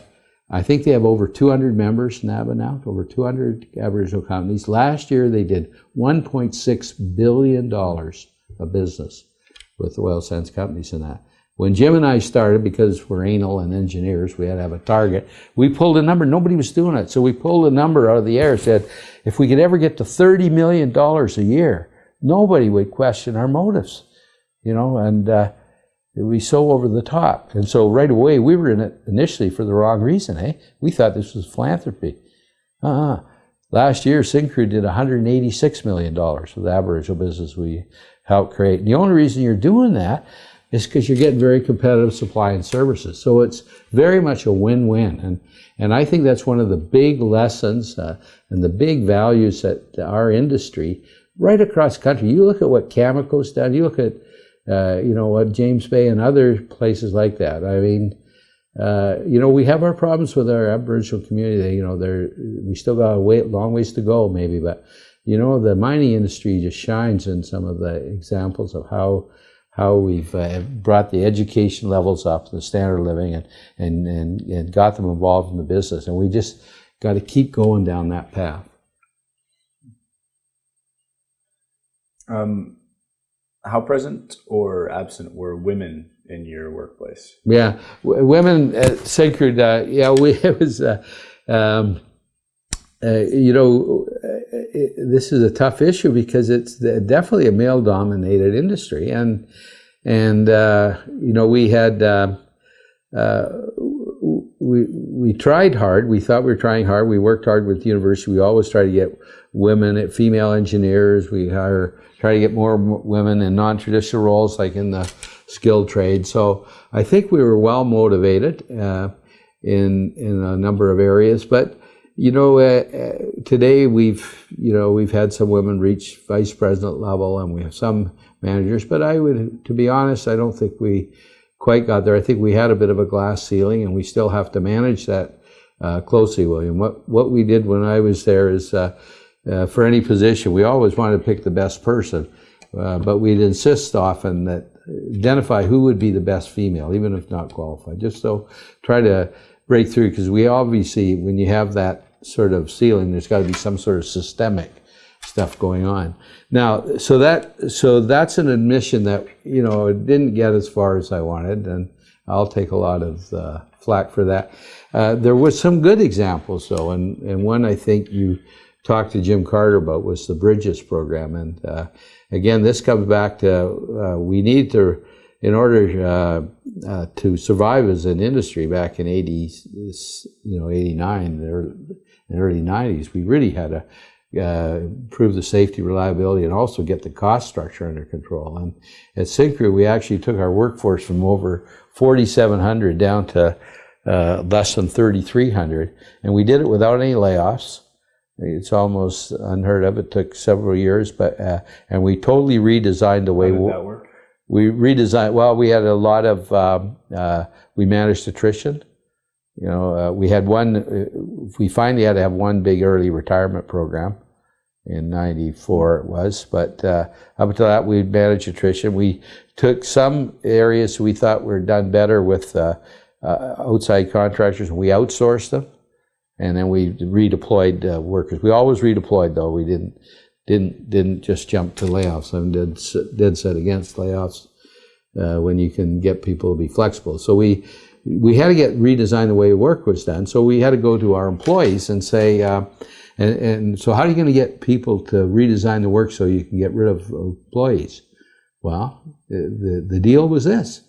I think they have over 200 members, NABA now, over 200 Aboriginal companies. Last year, they did $1.6 billion of business with oil sands companies in that. When Jim and I started, because we're anal and engineers, we had to have a target. We pulled a number. Nobody was doing it. So we pulled a number out of the air, said, if we could ever get to $30 million a year, nobody would question our motives, you know, and uh, it would be so over the top. And so right away, we were in it initially for the wrong reason, eh? We thought this was philanthropy. Uh-uh. Last year, Syncrude did $186 million with the Aboriginal business we helped create. And the only reason you're doing that is because you're getting very competitive supply and services. So it's very much a win-win. And, and I think that's one of the big lessons uh, and the big values that our industry, right across country, you look at what Cameco's done, you look at, uh, you know, what James Bay and other places like that. I mean, uh, you know, we have our problems with our Aboriginal community. You know, there we still got a way, long ways to go, maybe, but you know, the mining industry just shines in some of the examples of how how we've uh, brought the education levels up, the standard of living, and, and, and, and got them involved in the business. And we just got to keep going down that path. Um, how present or absent were women in your workplace? Yeah, women at Syncrude, uh, yeah, we, it was, uh, um, uh, you know, this is a tough issue because it's definitely a male-dominated industry, and and uh, you know we had uh, uh, we we tried hard. We thought we were trying hard. We worked hard with the university. We always try to get women, female engineers. We hire try to get more women in non-traditional roles, like in the skilled trade. So I think we were well motivated uh, in in a number of areas. But you know, uh, uh, today we've you know we've had some women reach vice president level, and we have some managers. But I would, to be honest, I don't think we quite got there. I think we had a bit of a glass ceiling, and we still have to manage that uh, closely, William. What what we did when I was there is. Uh, uh, for any position, we always wanted to pick the best person, uh, but we'd insist often that identify who would be the best female, even if not qualified. Just so try to break through because we obviously, when you have that sort of ceiling, there's got to be some sort of systemic stuff going on. Now, so that so that's an admission that you know it didn't get as far as I wanted, and I'll take a lot of uh, flack for that. Uh, there was some good examples though, and and one I think you talked to Jim Carter about was the Bridges program, and uh, again, this comes back to uh, we need to in order uh, uh, to survive as an industry back in 80, you know, 89, the early 90s, we really had to uh, improve the safety, reliability, and also get the cost structure under control. And at Syncrude, we actually took our workforce from over 4,700 down to uh, less than 3,300, and we did it without any layoffs. It's almost unheard of. It took several years, but uh, and we totally redesigned the way How did that work? we redesigned. Well, we had a lot of um, uh, we managed attrition. You know, uh, we had one. Uh, we finally had to have one big early retirement program in '94. It was, but uh, up until that, we managed attrition. We took some areas we thought were done better with uh, uh, outside contractors, and we outsourced them, and then we redeployed uh, workers. We always redeployed, though. We didn't didn't didn't just jump to layoffs. I'm dead set against layoffs when you can get people to be flexible. So we we had to get redesign the way work was done. So we had to go to our employees and say, uh, and, and, so how are you going to get people to redesign the work so you can get rid of employees? Well, the, the deal was this.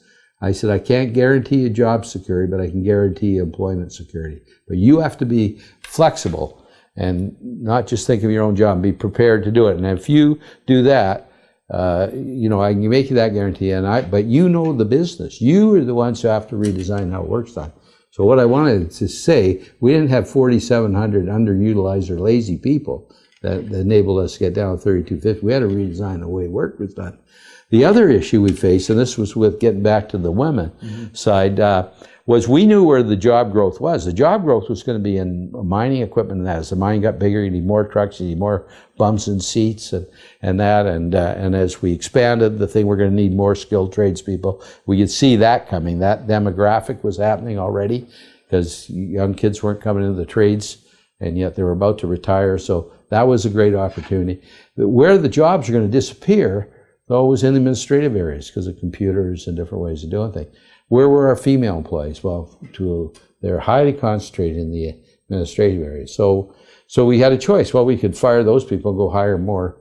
I said, I can't guarantee you job security, but I can guarantee you employment security. But you have to be flexible and not just think of your own job be prepared to do it. And if you do that, uh, you know, I can make you that guarantee, and I, but you know the business. You are the ones who have to redesign how it works on. So what I wanted to say, we didn't have 4,700 underutilized or lazy people that, that enabled us to get down to 3250. We had to redesign the way work was done. The other issue we faced, and this was with getting back to the women mm-hmm. side, uh, was we knew where the job growth was. The job growth was going to be in mining equipment and that. As the mine got bigger, you need more trucks, you need more bumps and seats and, and that. And, uh, and as we expanded the thing, we're going to need more skilled tradespeople. We could see that coming. That demographic was happening already because young kids weren't coming into the trades and yet they were about to retire. So that was a great opportunity. Where the jobs are going to disappear, though, was in the administrative areas because of computers and different ways of doing things. Where were our female employees? Well, to, they're highly concentrated in the administrative area. So, so we had a choice. Well, we could fire those people, go hire more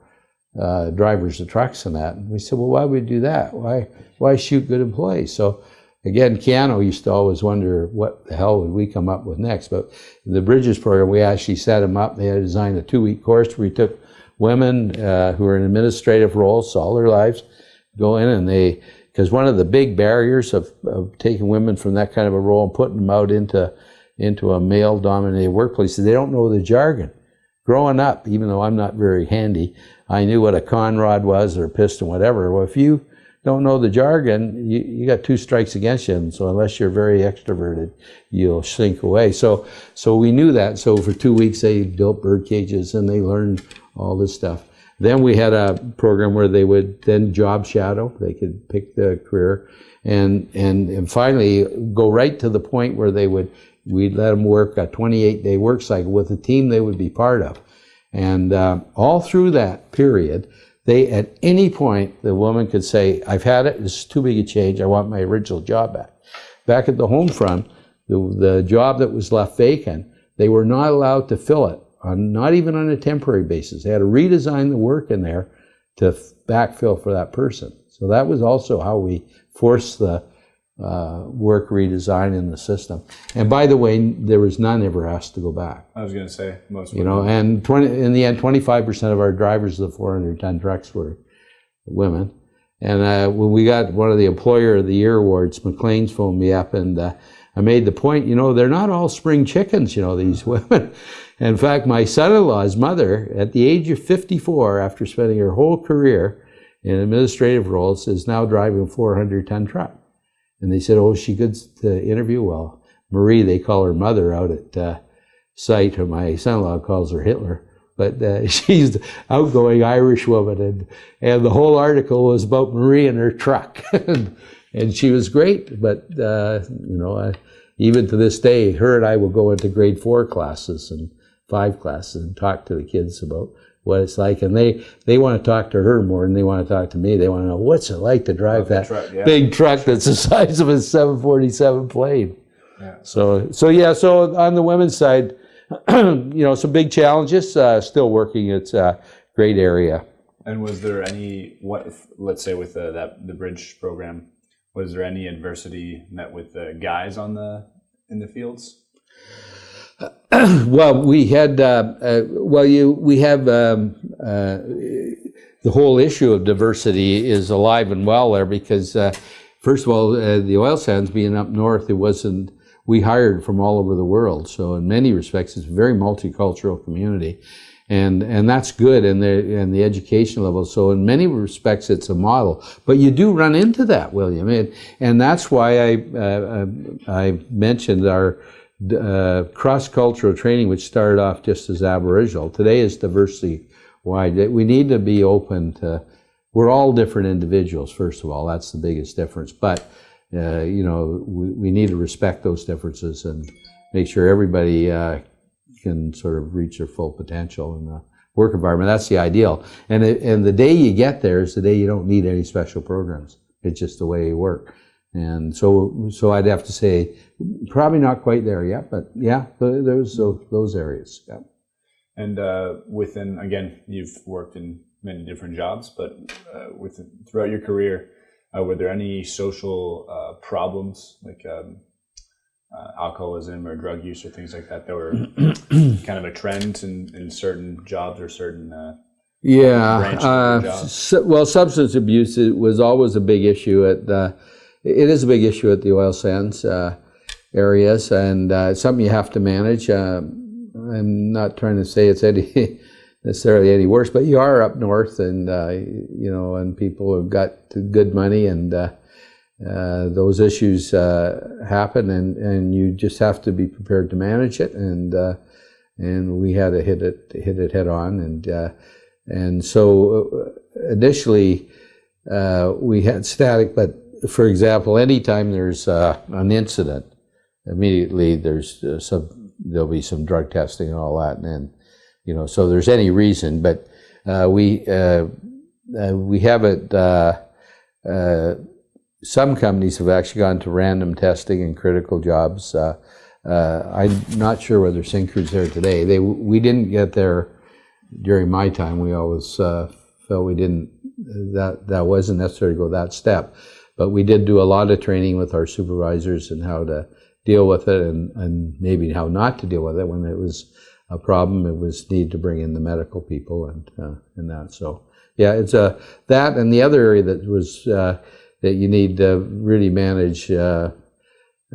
uh, drivers of trucks and that. And we said, well, why would we do that? Why, why shoot good employees? So again, Keano used to always wonder what the hell would we come up with next. But the Bridges program, we actually set them up. They had designed a two-week course where we took women uh, who are in administrative roles all their lives, go in and they because one of the big barriers of, of taking women from that kind of a role and putting them out into into a male dominated workplace is they don't know the jargon. Growing up, even though I'm not very handy, I knew what a conrod was or a piston, whatever. Well, if you don't know the jargon, you, you got two strikes against you. And so unless you're very extroverted, you'll shrink away. So, so we knew that. So for two weeks, they built bird cages and they learned all this stuff. Then we had a program where they would then job shadow. They could pick the career, and and and finally go right to the point where they would we'd let them work a 28 day work cycle with a team they would be part of, and uh, all through that period, they at any point the woman could say, "I've had it. This is too big a change. I want my original job back." Back at the home front, the, the job that was left vacant, they were not allowed to fill it on not even on a temporary basis. They had to redesign the work in there to backfill for that person. So that was also how we forced the uh, work redesign in the system. And by the way, there was none ever asked to go back. I was going to say most. You know, and 20, in the end, 25% of our drivers of the 400 ton trucks were women. And uh, when we got one of the Employer of the Year awards, Maclean's phoned me up and uh, I made the point, you know, they're not all spring chickens, you know, these women. In fact, my son-in-law's mother, at the age of 54, after spending her whole career in administrative roles, is now driving a 400-ton truck. And they said, oh, she good to interview? Well, Marie, they call her mother out at uh, site, my son-in-law calls her Hitler. But uh, she's outgoing Irish woman, and, and the whole article was about Marie and her truck. and, and she was great, but, uh, you know, I, even to this day, her and I will go into grade four classes and five classes and talk to the kids about what it's like. And they, they want to talk to her more than they want to talk to me. They want to know what's it like to drive that truck, yeah. big truck that's the size of a 747 plane. Yeah. So, so yeah, so on the women's side, you know, some big challenges, uh, still working. It's a great area. And was there any what? If, let's say with the, that the bridge program, was there any adversity met with the guys on the in the fields? well, we had uh, uh, well, you we have um, uh, the whole issue of diversity is alive and well there because first of all, the oil sands being up north, it wasn't. We hired from all over the world, so in many respects, it's a very multicultural community, and and that's good and the and the education level. So in many respects, it's a model. But you do run into that, William, and and that's why I uh, I mentioned our uh, cross-cultural training, which started off just as Aboriginal, today is diversity-wide. We need to be open to, we're all different individuals, first of all, that's the biggest difference. But, uh, you know, we, we, need to respect those differences and make sure everybody uh, can sort of reach their full potential in the work environment. That's the ideal. And, it, and the day you get there is the day you don't need any special programs. It's just the way you work. And so, so I'd have to say, probably not quite there yet, but yeah, there's those, those areas. Yeah. And uh, within, again, you've worked in many different jobs, but uh, with throughout your career, uh, were there any social uh, problems like um, uh, alcoholism or drug use or things like that that were kind of a trend in, in certain jobs or certain uh, yeah, so, well, substance abuse was always a big issue at the it is a big issue at the oil sands uh, areas, and uh, something you have to manage. Uh, I'm not trying to say it's any necessarily any worse, but you are up north, and uh, you know, and people have got good money, and uh, uh, those issues happen, and and you just have to be prepared to manage it, and and we had to hit it hit it head on, and and so initially we had static, but for example, anytime there's uh, an incident, immediately there's uh, some there'll be some drug testing and all that, and then you know, so there's any reason, but uh, we uh, uh, we have it. Uh, some companies have actually gone to random testing in critical jobs. I'm not sure whether Syncrude's there today. They we didn't get there during my time. We always felt we didn't that that wasn't necessary to go that step. But we did do a lot of training with our supervisors and how to deal with it and, and maybe how not to deal with it when it was a problem. It was need to bring in the medical people and uh, and that. So yeah, it's a uh, that and the other area that was uh, that you need to really manage uh,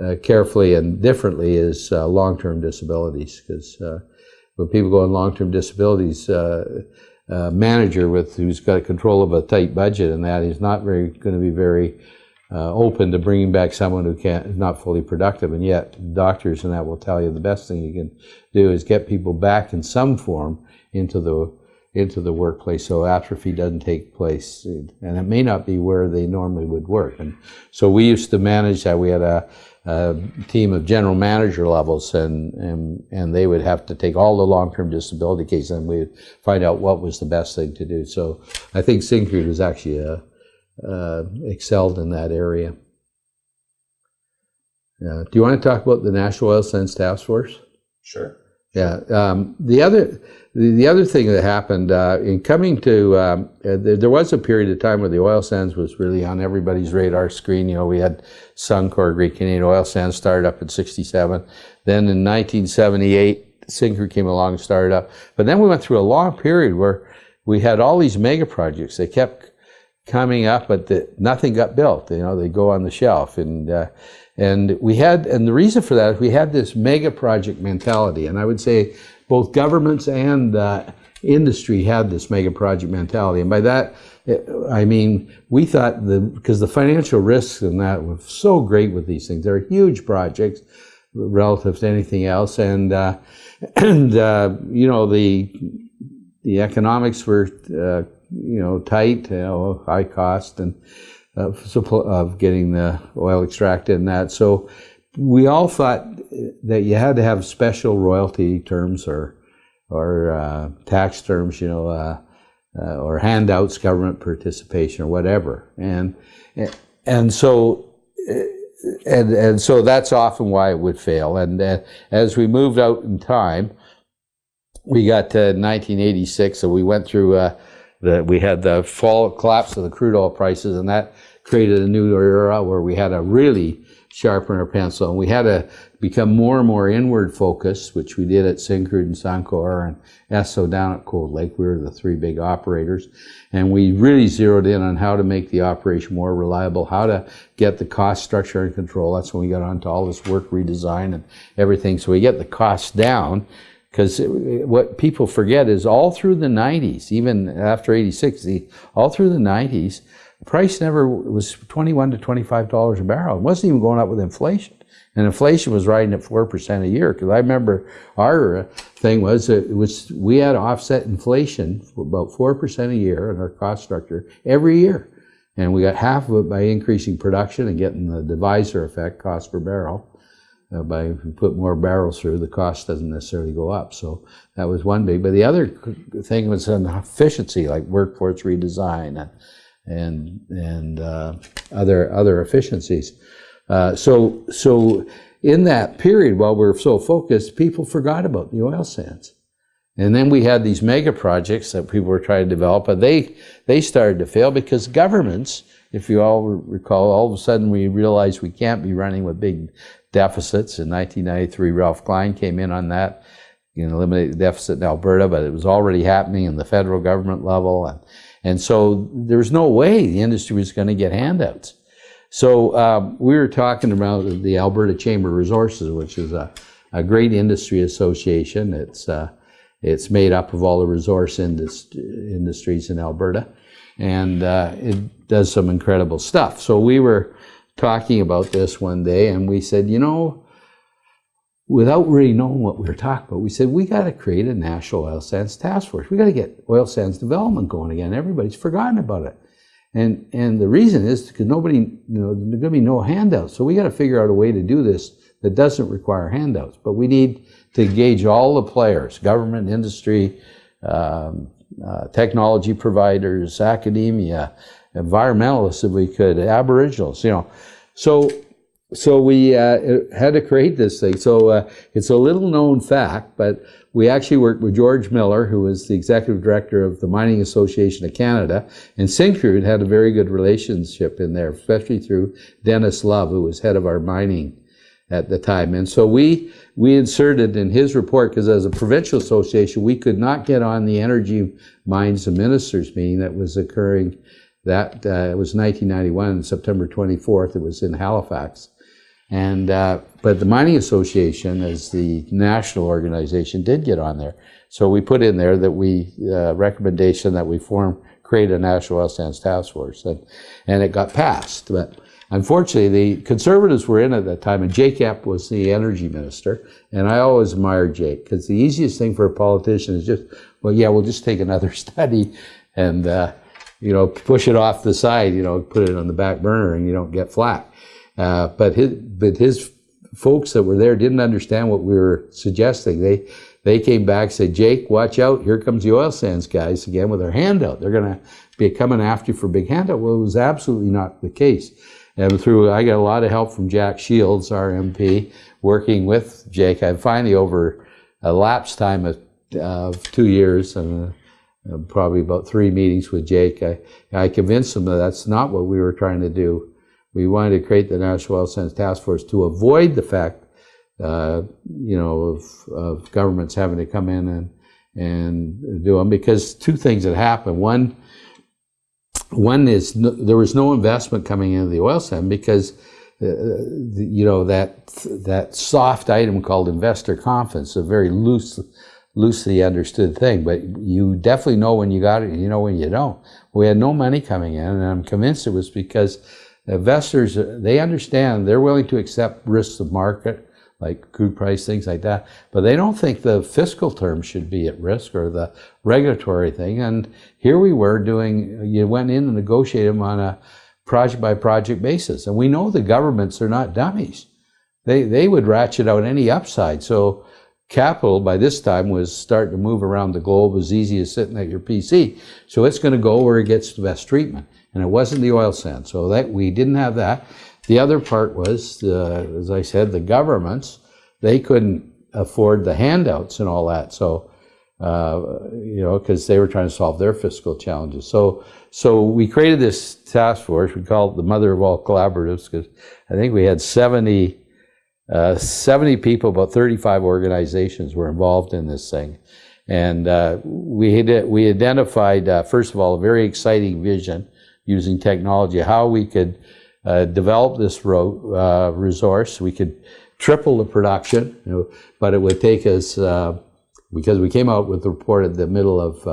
uh carefully and differently is uh, long-term disabilities because when people go on long-term disabilities uh, manager with who's got control of a tight budget and that is not very going to be very uh, open to bringing back someone who can't not fully productive. And yet doctors and that will tell you the best thing you can do is get people back in some form into the into the workplace so atrophy doesn't take place. And it may not be where they normally would work. And so we used to manage that. We had a a team of general manager levels, and, and, and they would have to take all the long-term disability cases, and we would find out what was the best thing to do. So I think Syncrude was actually uh, uh, excelled in that area. Uh, do you want to talk about the National Oil Sands Task Force? Sure. Yeah. Um, the other the, the other thing that happened uh, in coming to um, uh, there, there, was a period of time where the oil sands was really on everybody's radar screen. You know, we had Suncor, Great Canadian Oil Sands started up in '67. Then in 1978, Syncrude came along and started up. But then we went through a long period where we had all these mega projects. They kept coming up, but the, nothing got built. You know, they go on the shelf, and uh, and we had, and the reason for that is we had this mega project mentality, and I would say both governments and uh, industry had this mega project mentality, and by that I mean we thought the because the financial risks in that were so great with these things. They're huge projects relative to anything else, and uh, and uh, you know the the economics were uh, you know tight, you know, high cost, and uh, of getting the oil extracted and that. So we all thought that you had to have special royalty terms or or uh, tax terms, you know, uh, uh, or handouts, government participation, or whatever, and and so. And, and so that's often why it would fail. And uh, as we moved out in time, we got to 1986, so we went through the, we had the fall collapse of the crude oil prices, and that created a new era where we had to really sharpen our pencil, and we had to become more and more inward focused, which we did at Syncrude and Suncor and Esso down at Cold Lake. We were the three big operators, and we really zeroed in on how to make the operation more reliable, how to get the cost structure in control. That's when we got onto all this work redesign and everything. So we get the costs down because what people forget is all through the 90s, even after 86, all through the 90s, price never was 21 to 25 dollars a barrel. It wasn't even going up with inflation, and inflation was riding at four percent a year. Because I remember our thing was it was we had to offset inflation about four percent a year in our cost structure every year, and we got half of it by increasing production and getting the divisor effect, cost per barrel. Uh, by if you put more barrels through, the cost doesn't necessarily go up. So that was one big. But the other thing was efficiency, like workforce redesign and and and uh, other other efficiencies. Uh, so so in that period, while we were so focused, people forgot about the oil sands. And then we had these mega projects that people were trying to develop, but they they started to fail because governments, if you all recall, all of a sudden we realized we can't be running with big deficits. In 1993, Ralph Klein came in on that, you know, eliminate the deficit in Alberta, but it was already happening in the federal government level. And, and so there's no way the industry was going to get handouts. So um, we were talking about the Alberta Chamber of Resources, which is a, a great industry association. It's, uh, it's made up of all the resource indust industries in Alberta, and uh, it does some incredible stuff. So we were talking about this one day, and we said, you know, without really knowing what we were talking about, we said, we got to create a national oil sands task force. We got to get oil sands development going again. Everybody's forgotten about it. And, and the reason is because nobody, you know, there's going to be no handouts. So we got to figure out a way to do this that doesn't require handouts. But we need to engage all the players, government, industry, um, uh, technology providers, academia, environmentalists if we could, aboriginals, you know. So, so we uh, had to create this thing. So uh, it's a little known fact, but we actually worked with George Miller, who was the executive director of the Mining Association of Canada, and Syncrude had a very good relationship in there, especially through Dennis Love, who was head of our mining at the time. And so we we inserted in his report, because as a provincial association, we could not get on the Energy Mines and Ministers meeting that was occurring that uh, it was 1991, September 24th. It was in Halifax, and uh, but the Mining Association, as the national organization, did get on there. So we put in there that we uh, recommendation that we form create a national oil sands task force, and and it got passed. But unfortunately, the conservatives were in at that time, and Jake Epp was the energy minister. And I always admired Jake because the easiest thing for a politician is just, well, yeah, we'll just take another study and. Uh, you know, push it off the side, you know, put it on the back burner and you don't get flat. Uh, but his, but his folks that were there didn't understand what we were suggesting. They, they came back said, Jake, watch out. Here comes the oil sands guys again with their handout. They're going to be coming after you for big handout. Well, it was absolutely not the case. And through, I got a lot of help from Jack Shields, our MP, working with Jake. I finally, over a lapse time of, of two years, and uh, probably about three meetings with Jake. I, I convinced him that that's not what we were trying to do. We wanted to create the National Oil Sands Task Force to avoid the fact, uh, you know, of, of governments having to come in and and do them because two things had happened. One, one is no, there was no investment coming into the oil sands because uh, you know that that soft item called investor confidence, a very loose, loosely understood thing. But you definitely know when you got it, and you know when you don't. We had no money coming in, and I'm convinced it was because investors uh, they understand they're willing to accept risks of market like crude price, things like that. But they don't think the fiscal terms should be at risk or the regulatory thing. And here we were doing, you went in and negotiated them on a project by project basis. And we know the governments are not dummies. They, they would ratchet out any upside. So capital by this time was starting to move around the globe as easy as sitting at your PC. So it's going to go where it gets the best treatment. And it wasn't the oil sand. So that we didn't have that. The other part was, as I said, the governments, they couldn't afford the handouts and all that. So, uh, you know, because they were trying to solve their fiscal challenges. So, so we created this task force. We called it the mother of all collaboratives because I think we had 70, uh, 70 people, about 35 organizations were involved in this thing. And uh, we, had, we identified, uh, first of all, a very exciting vision using technology, how we could uh, develop this uh, resource. We could triple the production, you know, but it would take us, uh, because we came out with the report at the middle of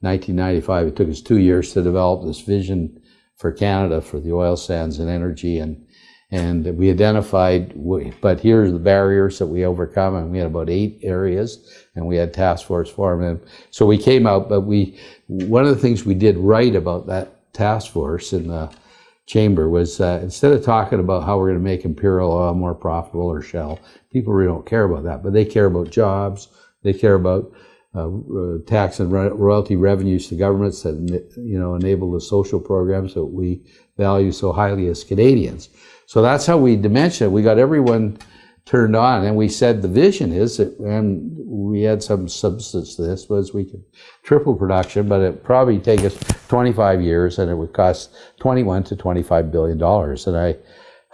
1995, uh, it took us two years to develop this vision for Canada for the oil sands and energy and and we identified, but here's the barriers that we overcome, and we had about eight areas, and we had task force formed. And so we came out, but we, one of the things we did right about that task force in the chamber was uh, instead of talking about how we're going to make imperial oil more profitable or shell, people really don't care about that, but they care about jobs, they care about uh, uh, tax and royalty revenues to governments that you know enable the social programs that we value so highly as Canadians. So that's how we dimension it. We got everyone turned on. And we said the vision is that, and we had some substance to this, was we could triple production, but it probably take us 25 years and it would cost 21 to 25 billion dollars. And I,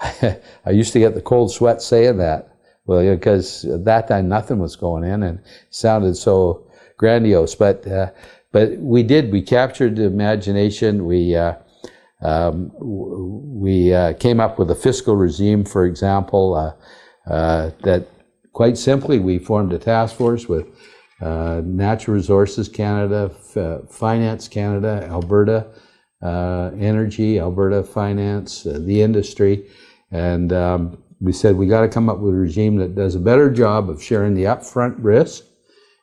I used to get the cold sweat saying that. Well, because at that time nothing was going in and sounded so grandiose. But, uh, but we did, we captured the imagination. We, uh, um, we uh, came up with a fiscal regime, for example, uh, uh, that quite simply we formed a task force with uh, Natural Resources Canada, F Finance Canada, Alberta uh, Energy, Alberta Finance, uh, the industry, and um, we said we got to come up with a regime that does a better job of sharing the upfront risk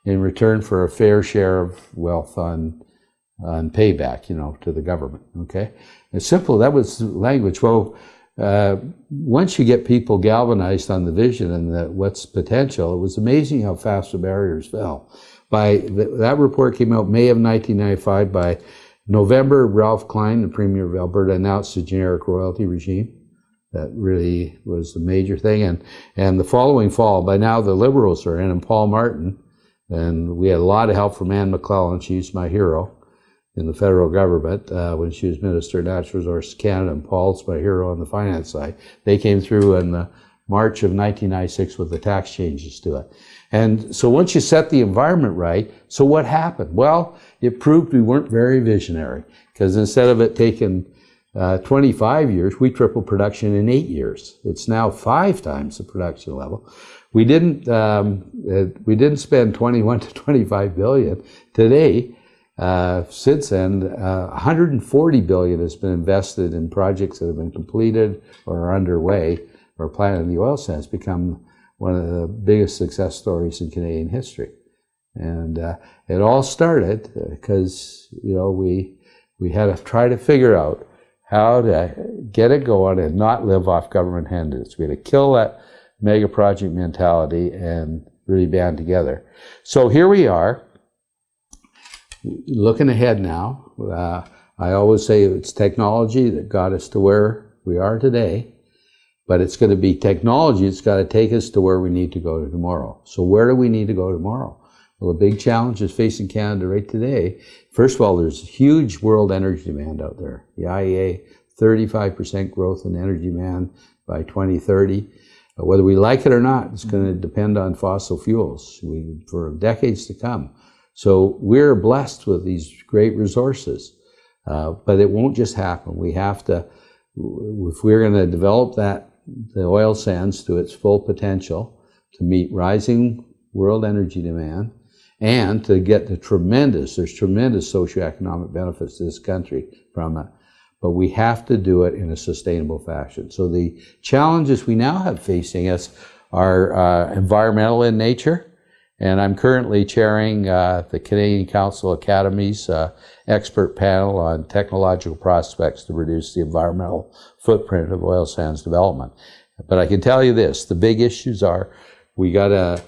in return for a fair share of wealth on on payback, you know, to the government. Okay, it's simple. That was language. Well, uh, once you get people galvanized on the vision and the, what's potential, it was amazing how fast the barriers fell. By the, that report came out May of 1995. By November, Ralph Klein, the Premier of Alberta, announced a generic royalty regime. That really was the major thing. And, and the following fall, by now the Liberals are in, and Paul Martin, and we had a lot of help from Anne McLellan. She's my hero in the federal government uh, when she was Minister of Natural Resources Canada, and Paul's my hero on the finance side. They came through in the March of 1996 with the tax changes to it. And so once you set the environment right, so what happened? Well, it proved we weren't very visionary because instead of it taking uh, 25 years, we tripled production in eight years. It's now five times the production level. We didn't um, uh, we didn't spend 21 to 25 billion. Today, uh, since then, uh, 140 billion has been invested in projects that have been completed or are underway or planned in the oil sands. Become one of the biggest success stories in Canadian history, and uh, it all started because you know we we had to try to figure out how to get it going and not live off government handouts. We had to kill that mega project mentality and really band together. So here we are looking ahead now, uh, I always say it's technology that got us to where we are today, but it's going to be technology that's got to take us to where we need to go to tomorrow. So where do we need to go tomorrow? Well, a big challenge is facing Canada right today. First of all, there's huge world energy demand out there. The IEA, 35% growth in energy demand by 2030. Whether we like it or not, it's going to depend on fossil fuels we, for decades to come. So we're blessed with these great resources. Uh, but it won't just happen. We have to, if we're going to develop that, the oil sands to its full potential to meet rising world energy demand and to get the tremendous, there's tremendous socioeconomic benefits to this country from it. But we have to do it in a sustainable fashion. So the challenges we now have facing us are uh, environmental in nature. And I'm currently chairing uh, the Canadian Council Academy's uh, expert panel on technological prospects to reduce the environmental footprint of oil sands development. But I can tell you this, the big issues are, we got a,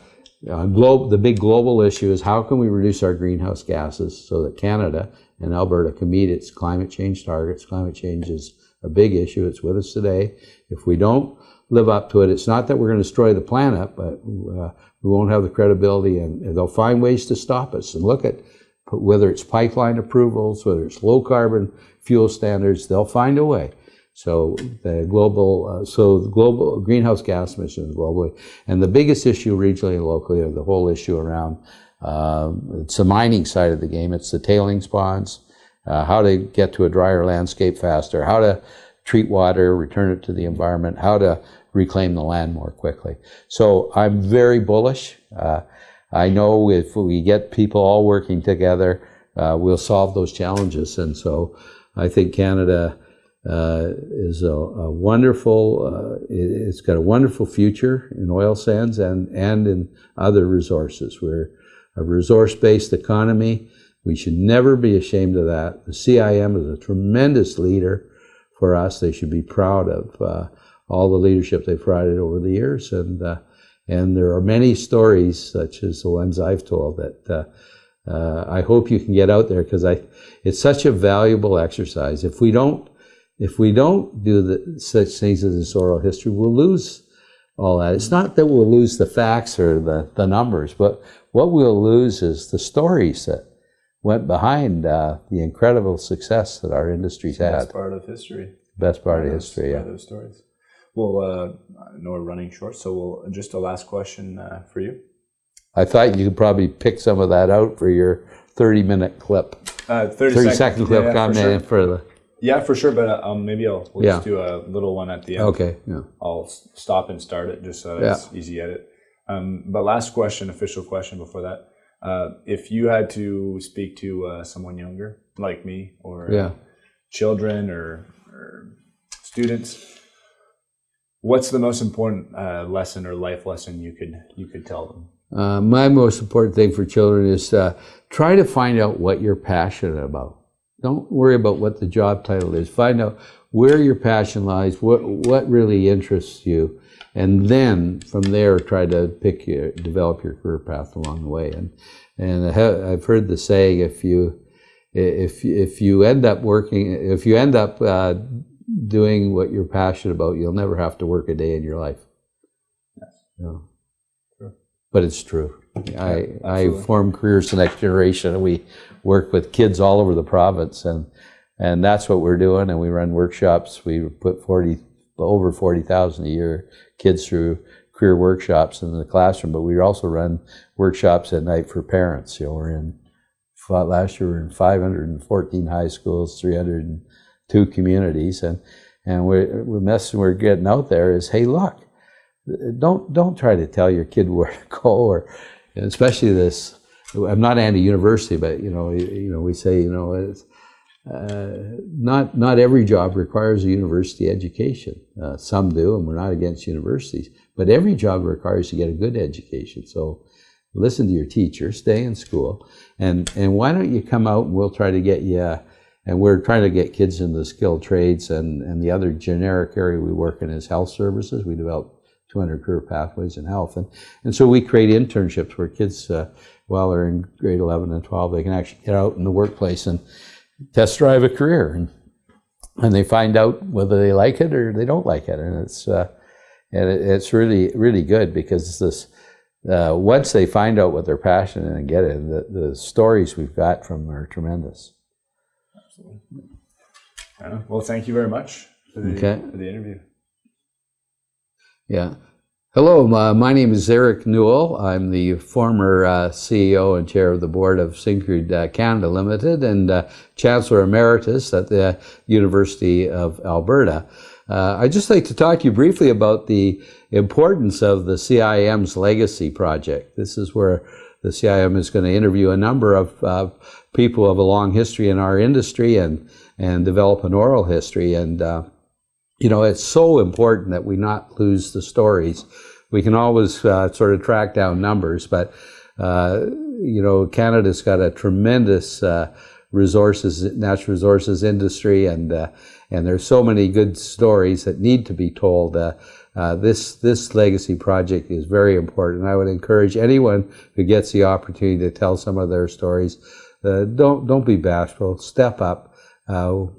a globe, the big global issue is how can we reduce our greenhouse gases so that Canada and Alberta can meet its climate change targets. Climate change is a big issue. It's with us today. If we don't live up to it, it's not that we're going to destroy the planet, but uh, we won't have the credibility and they'll find ways to stop us. And look at whether it's pipeline approvals, whether it's low carbon fuel standards, they'll find a way. So the global, uh, so the global greenhouse gas emissions globally, and the biggest issue regionally and locally are the whole issue around uh, it's the mining side of the game. It's the tailings ponds, uh, how to get to a drier landscape faster, how to treat water, return it to the environment, how to reclaim the land more quickly. So I'm very bullish. Uh, I know if we get people all working together, uh, we'll solve those challenges. And so I think Canada uh, is a, a wonderful, uh, it, has got a wonderful future in oil sands and, and in other resources. We're a resource-based economy. We should never be ashamed of that. The CIM is a tremendous leader for us. They should be proud of uh, all the leadership they've provided over the years. And, uh, and there are many stories, such as the ones I've told, that uh, uh I hope you can get out there because I, it's such a valuable exercise. If we don't, if we don't do the, such things as this oral history, we'll lose all that. It's not that we'll lose the facts or the, the numbers, but what we'll lose is the stories that went behind uh, the incredible success that our industry's had. Best part of history. Best part of history, yeah. Those stories. Well, uh, I know we're running short, so we'll just a last question uh, for you. I thought you could probably pick some of that out for your 30 minute clip. Uh, 30, 30 second, clip yeah, comment for, sure. for, the. Yeah, for sure, but uh, um, maybe I'll we'll yeah. just do a little one at the end. Okay, yeah. I'll stop and start it just so it's yeah. easy edit. Um, but last question, official question before that. Uh, if you had to speak to uh, someone younger, like me, or yeah. children or, or, students, what's the most important uh, lesson or life lesson you could you could tell them? Uh, my most important thing for children is uh, try to find out what you're passionate about. Don't worry about what the job title is. Find out where your passion lies, what what really interests you, and then from there try to pick your, develop your career path along the way. And and I've heard the saying if you if if you end up working if you end up uh, doing what you're passionate about, you'll never have to work a day in your life. Yes. No. True. But it's true. I I form careers the next generation, and we work with kids all over the province, and and that's what we're doing. And we run workshops. We put forty over forty thousand a year kids through career workshops in the classroom, but we also run workshops at night for parents. You know, we're in last year we were in 514 high schools, 302 communities, and and we're, the message we're getting out there is, hey, look, don't don't try to tell your kid where to go, or especially this. I'm not anti-university, but you know, you know, we say, you know, it's, uh, not not every job requires a university education. Uh, some do, and we're not against universities. But every job requires you get a good education. So listen to your teacher, stay in school, and and why don't you come out and we'll try to get you. And we're trying to get kids into the skilled trades, and and the other generic area we work in is health services. We develop 200 career pathways in health, and and so we create internships where kids, uh, while they're in grade 11 and 12, they can actually get out in the workplace and test drive a career. And and they find out whether they like it or they don't like it. And it's uh, and it, it's really really good because this uh, once they find out what they're passionate and get it the, the stories we've got from them are tremendous absolutely yeah. well thank you very much for the, okay. for the interview yeah Hello, my, my name is Eric Newell. I'm the former uh, CEO and chair of the board of Syncrude uh, Canada Limited and uh, Chancellor Emeritus at the University of Alberta. Uh, I'd just like to talk to you briefly about the importance of the CIM's legacy project. This is where the CIM is going to interview a number of uh, people of a long history in our industry and, and develop an oral history. And uh, you know, it's so important that we not lose the stories. We can always uh, sort of track down numbers, but uh, you know, Canada's got a tremendous uh, resources, natural resources industry, and uh, and there's so many good stories that need to be told. Uh, uh, this this legacy project is very important. I would encourage anyone who gets the opportunity to tell some of their stories. Don't don't be bashful. Step up.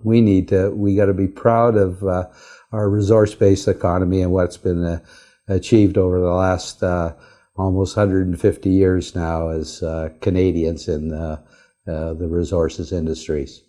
we need to. We got to be proud of our resource-based economy and what's been uh, achieved over the last uh, almost 150 years now as uh, Canadians in the resources industries.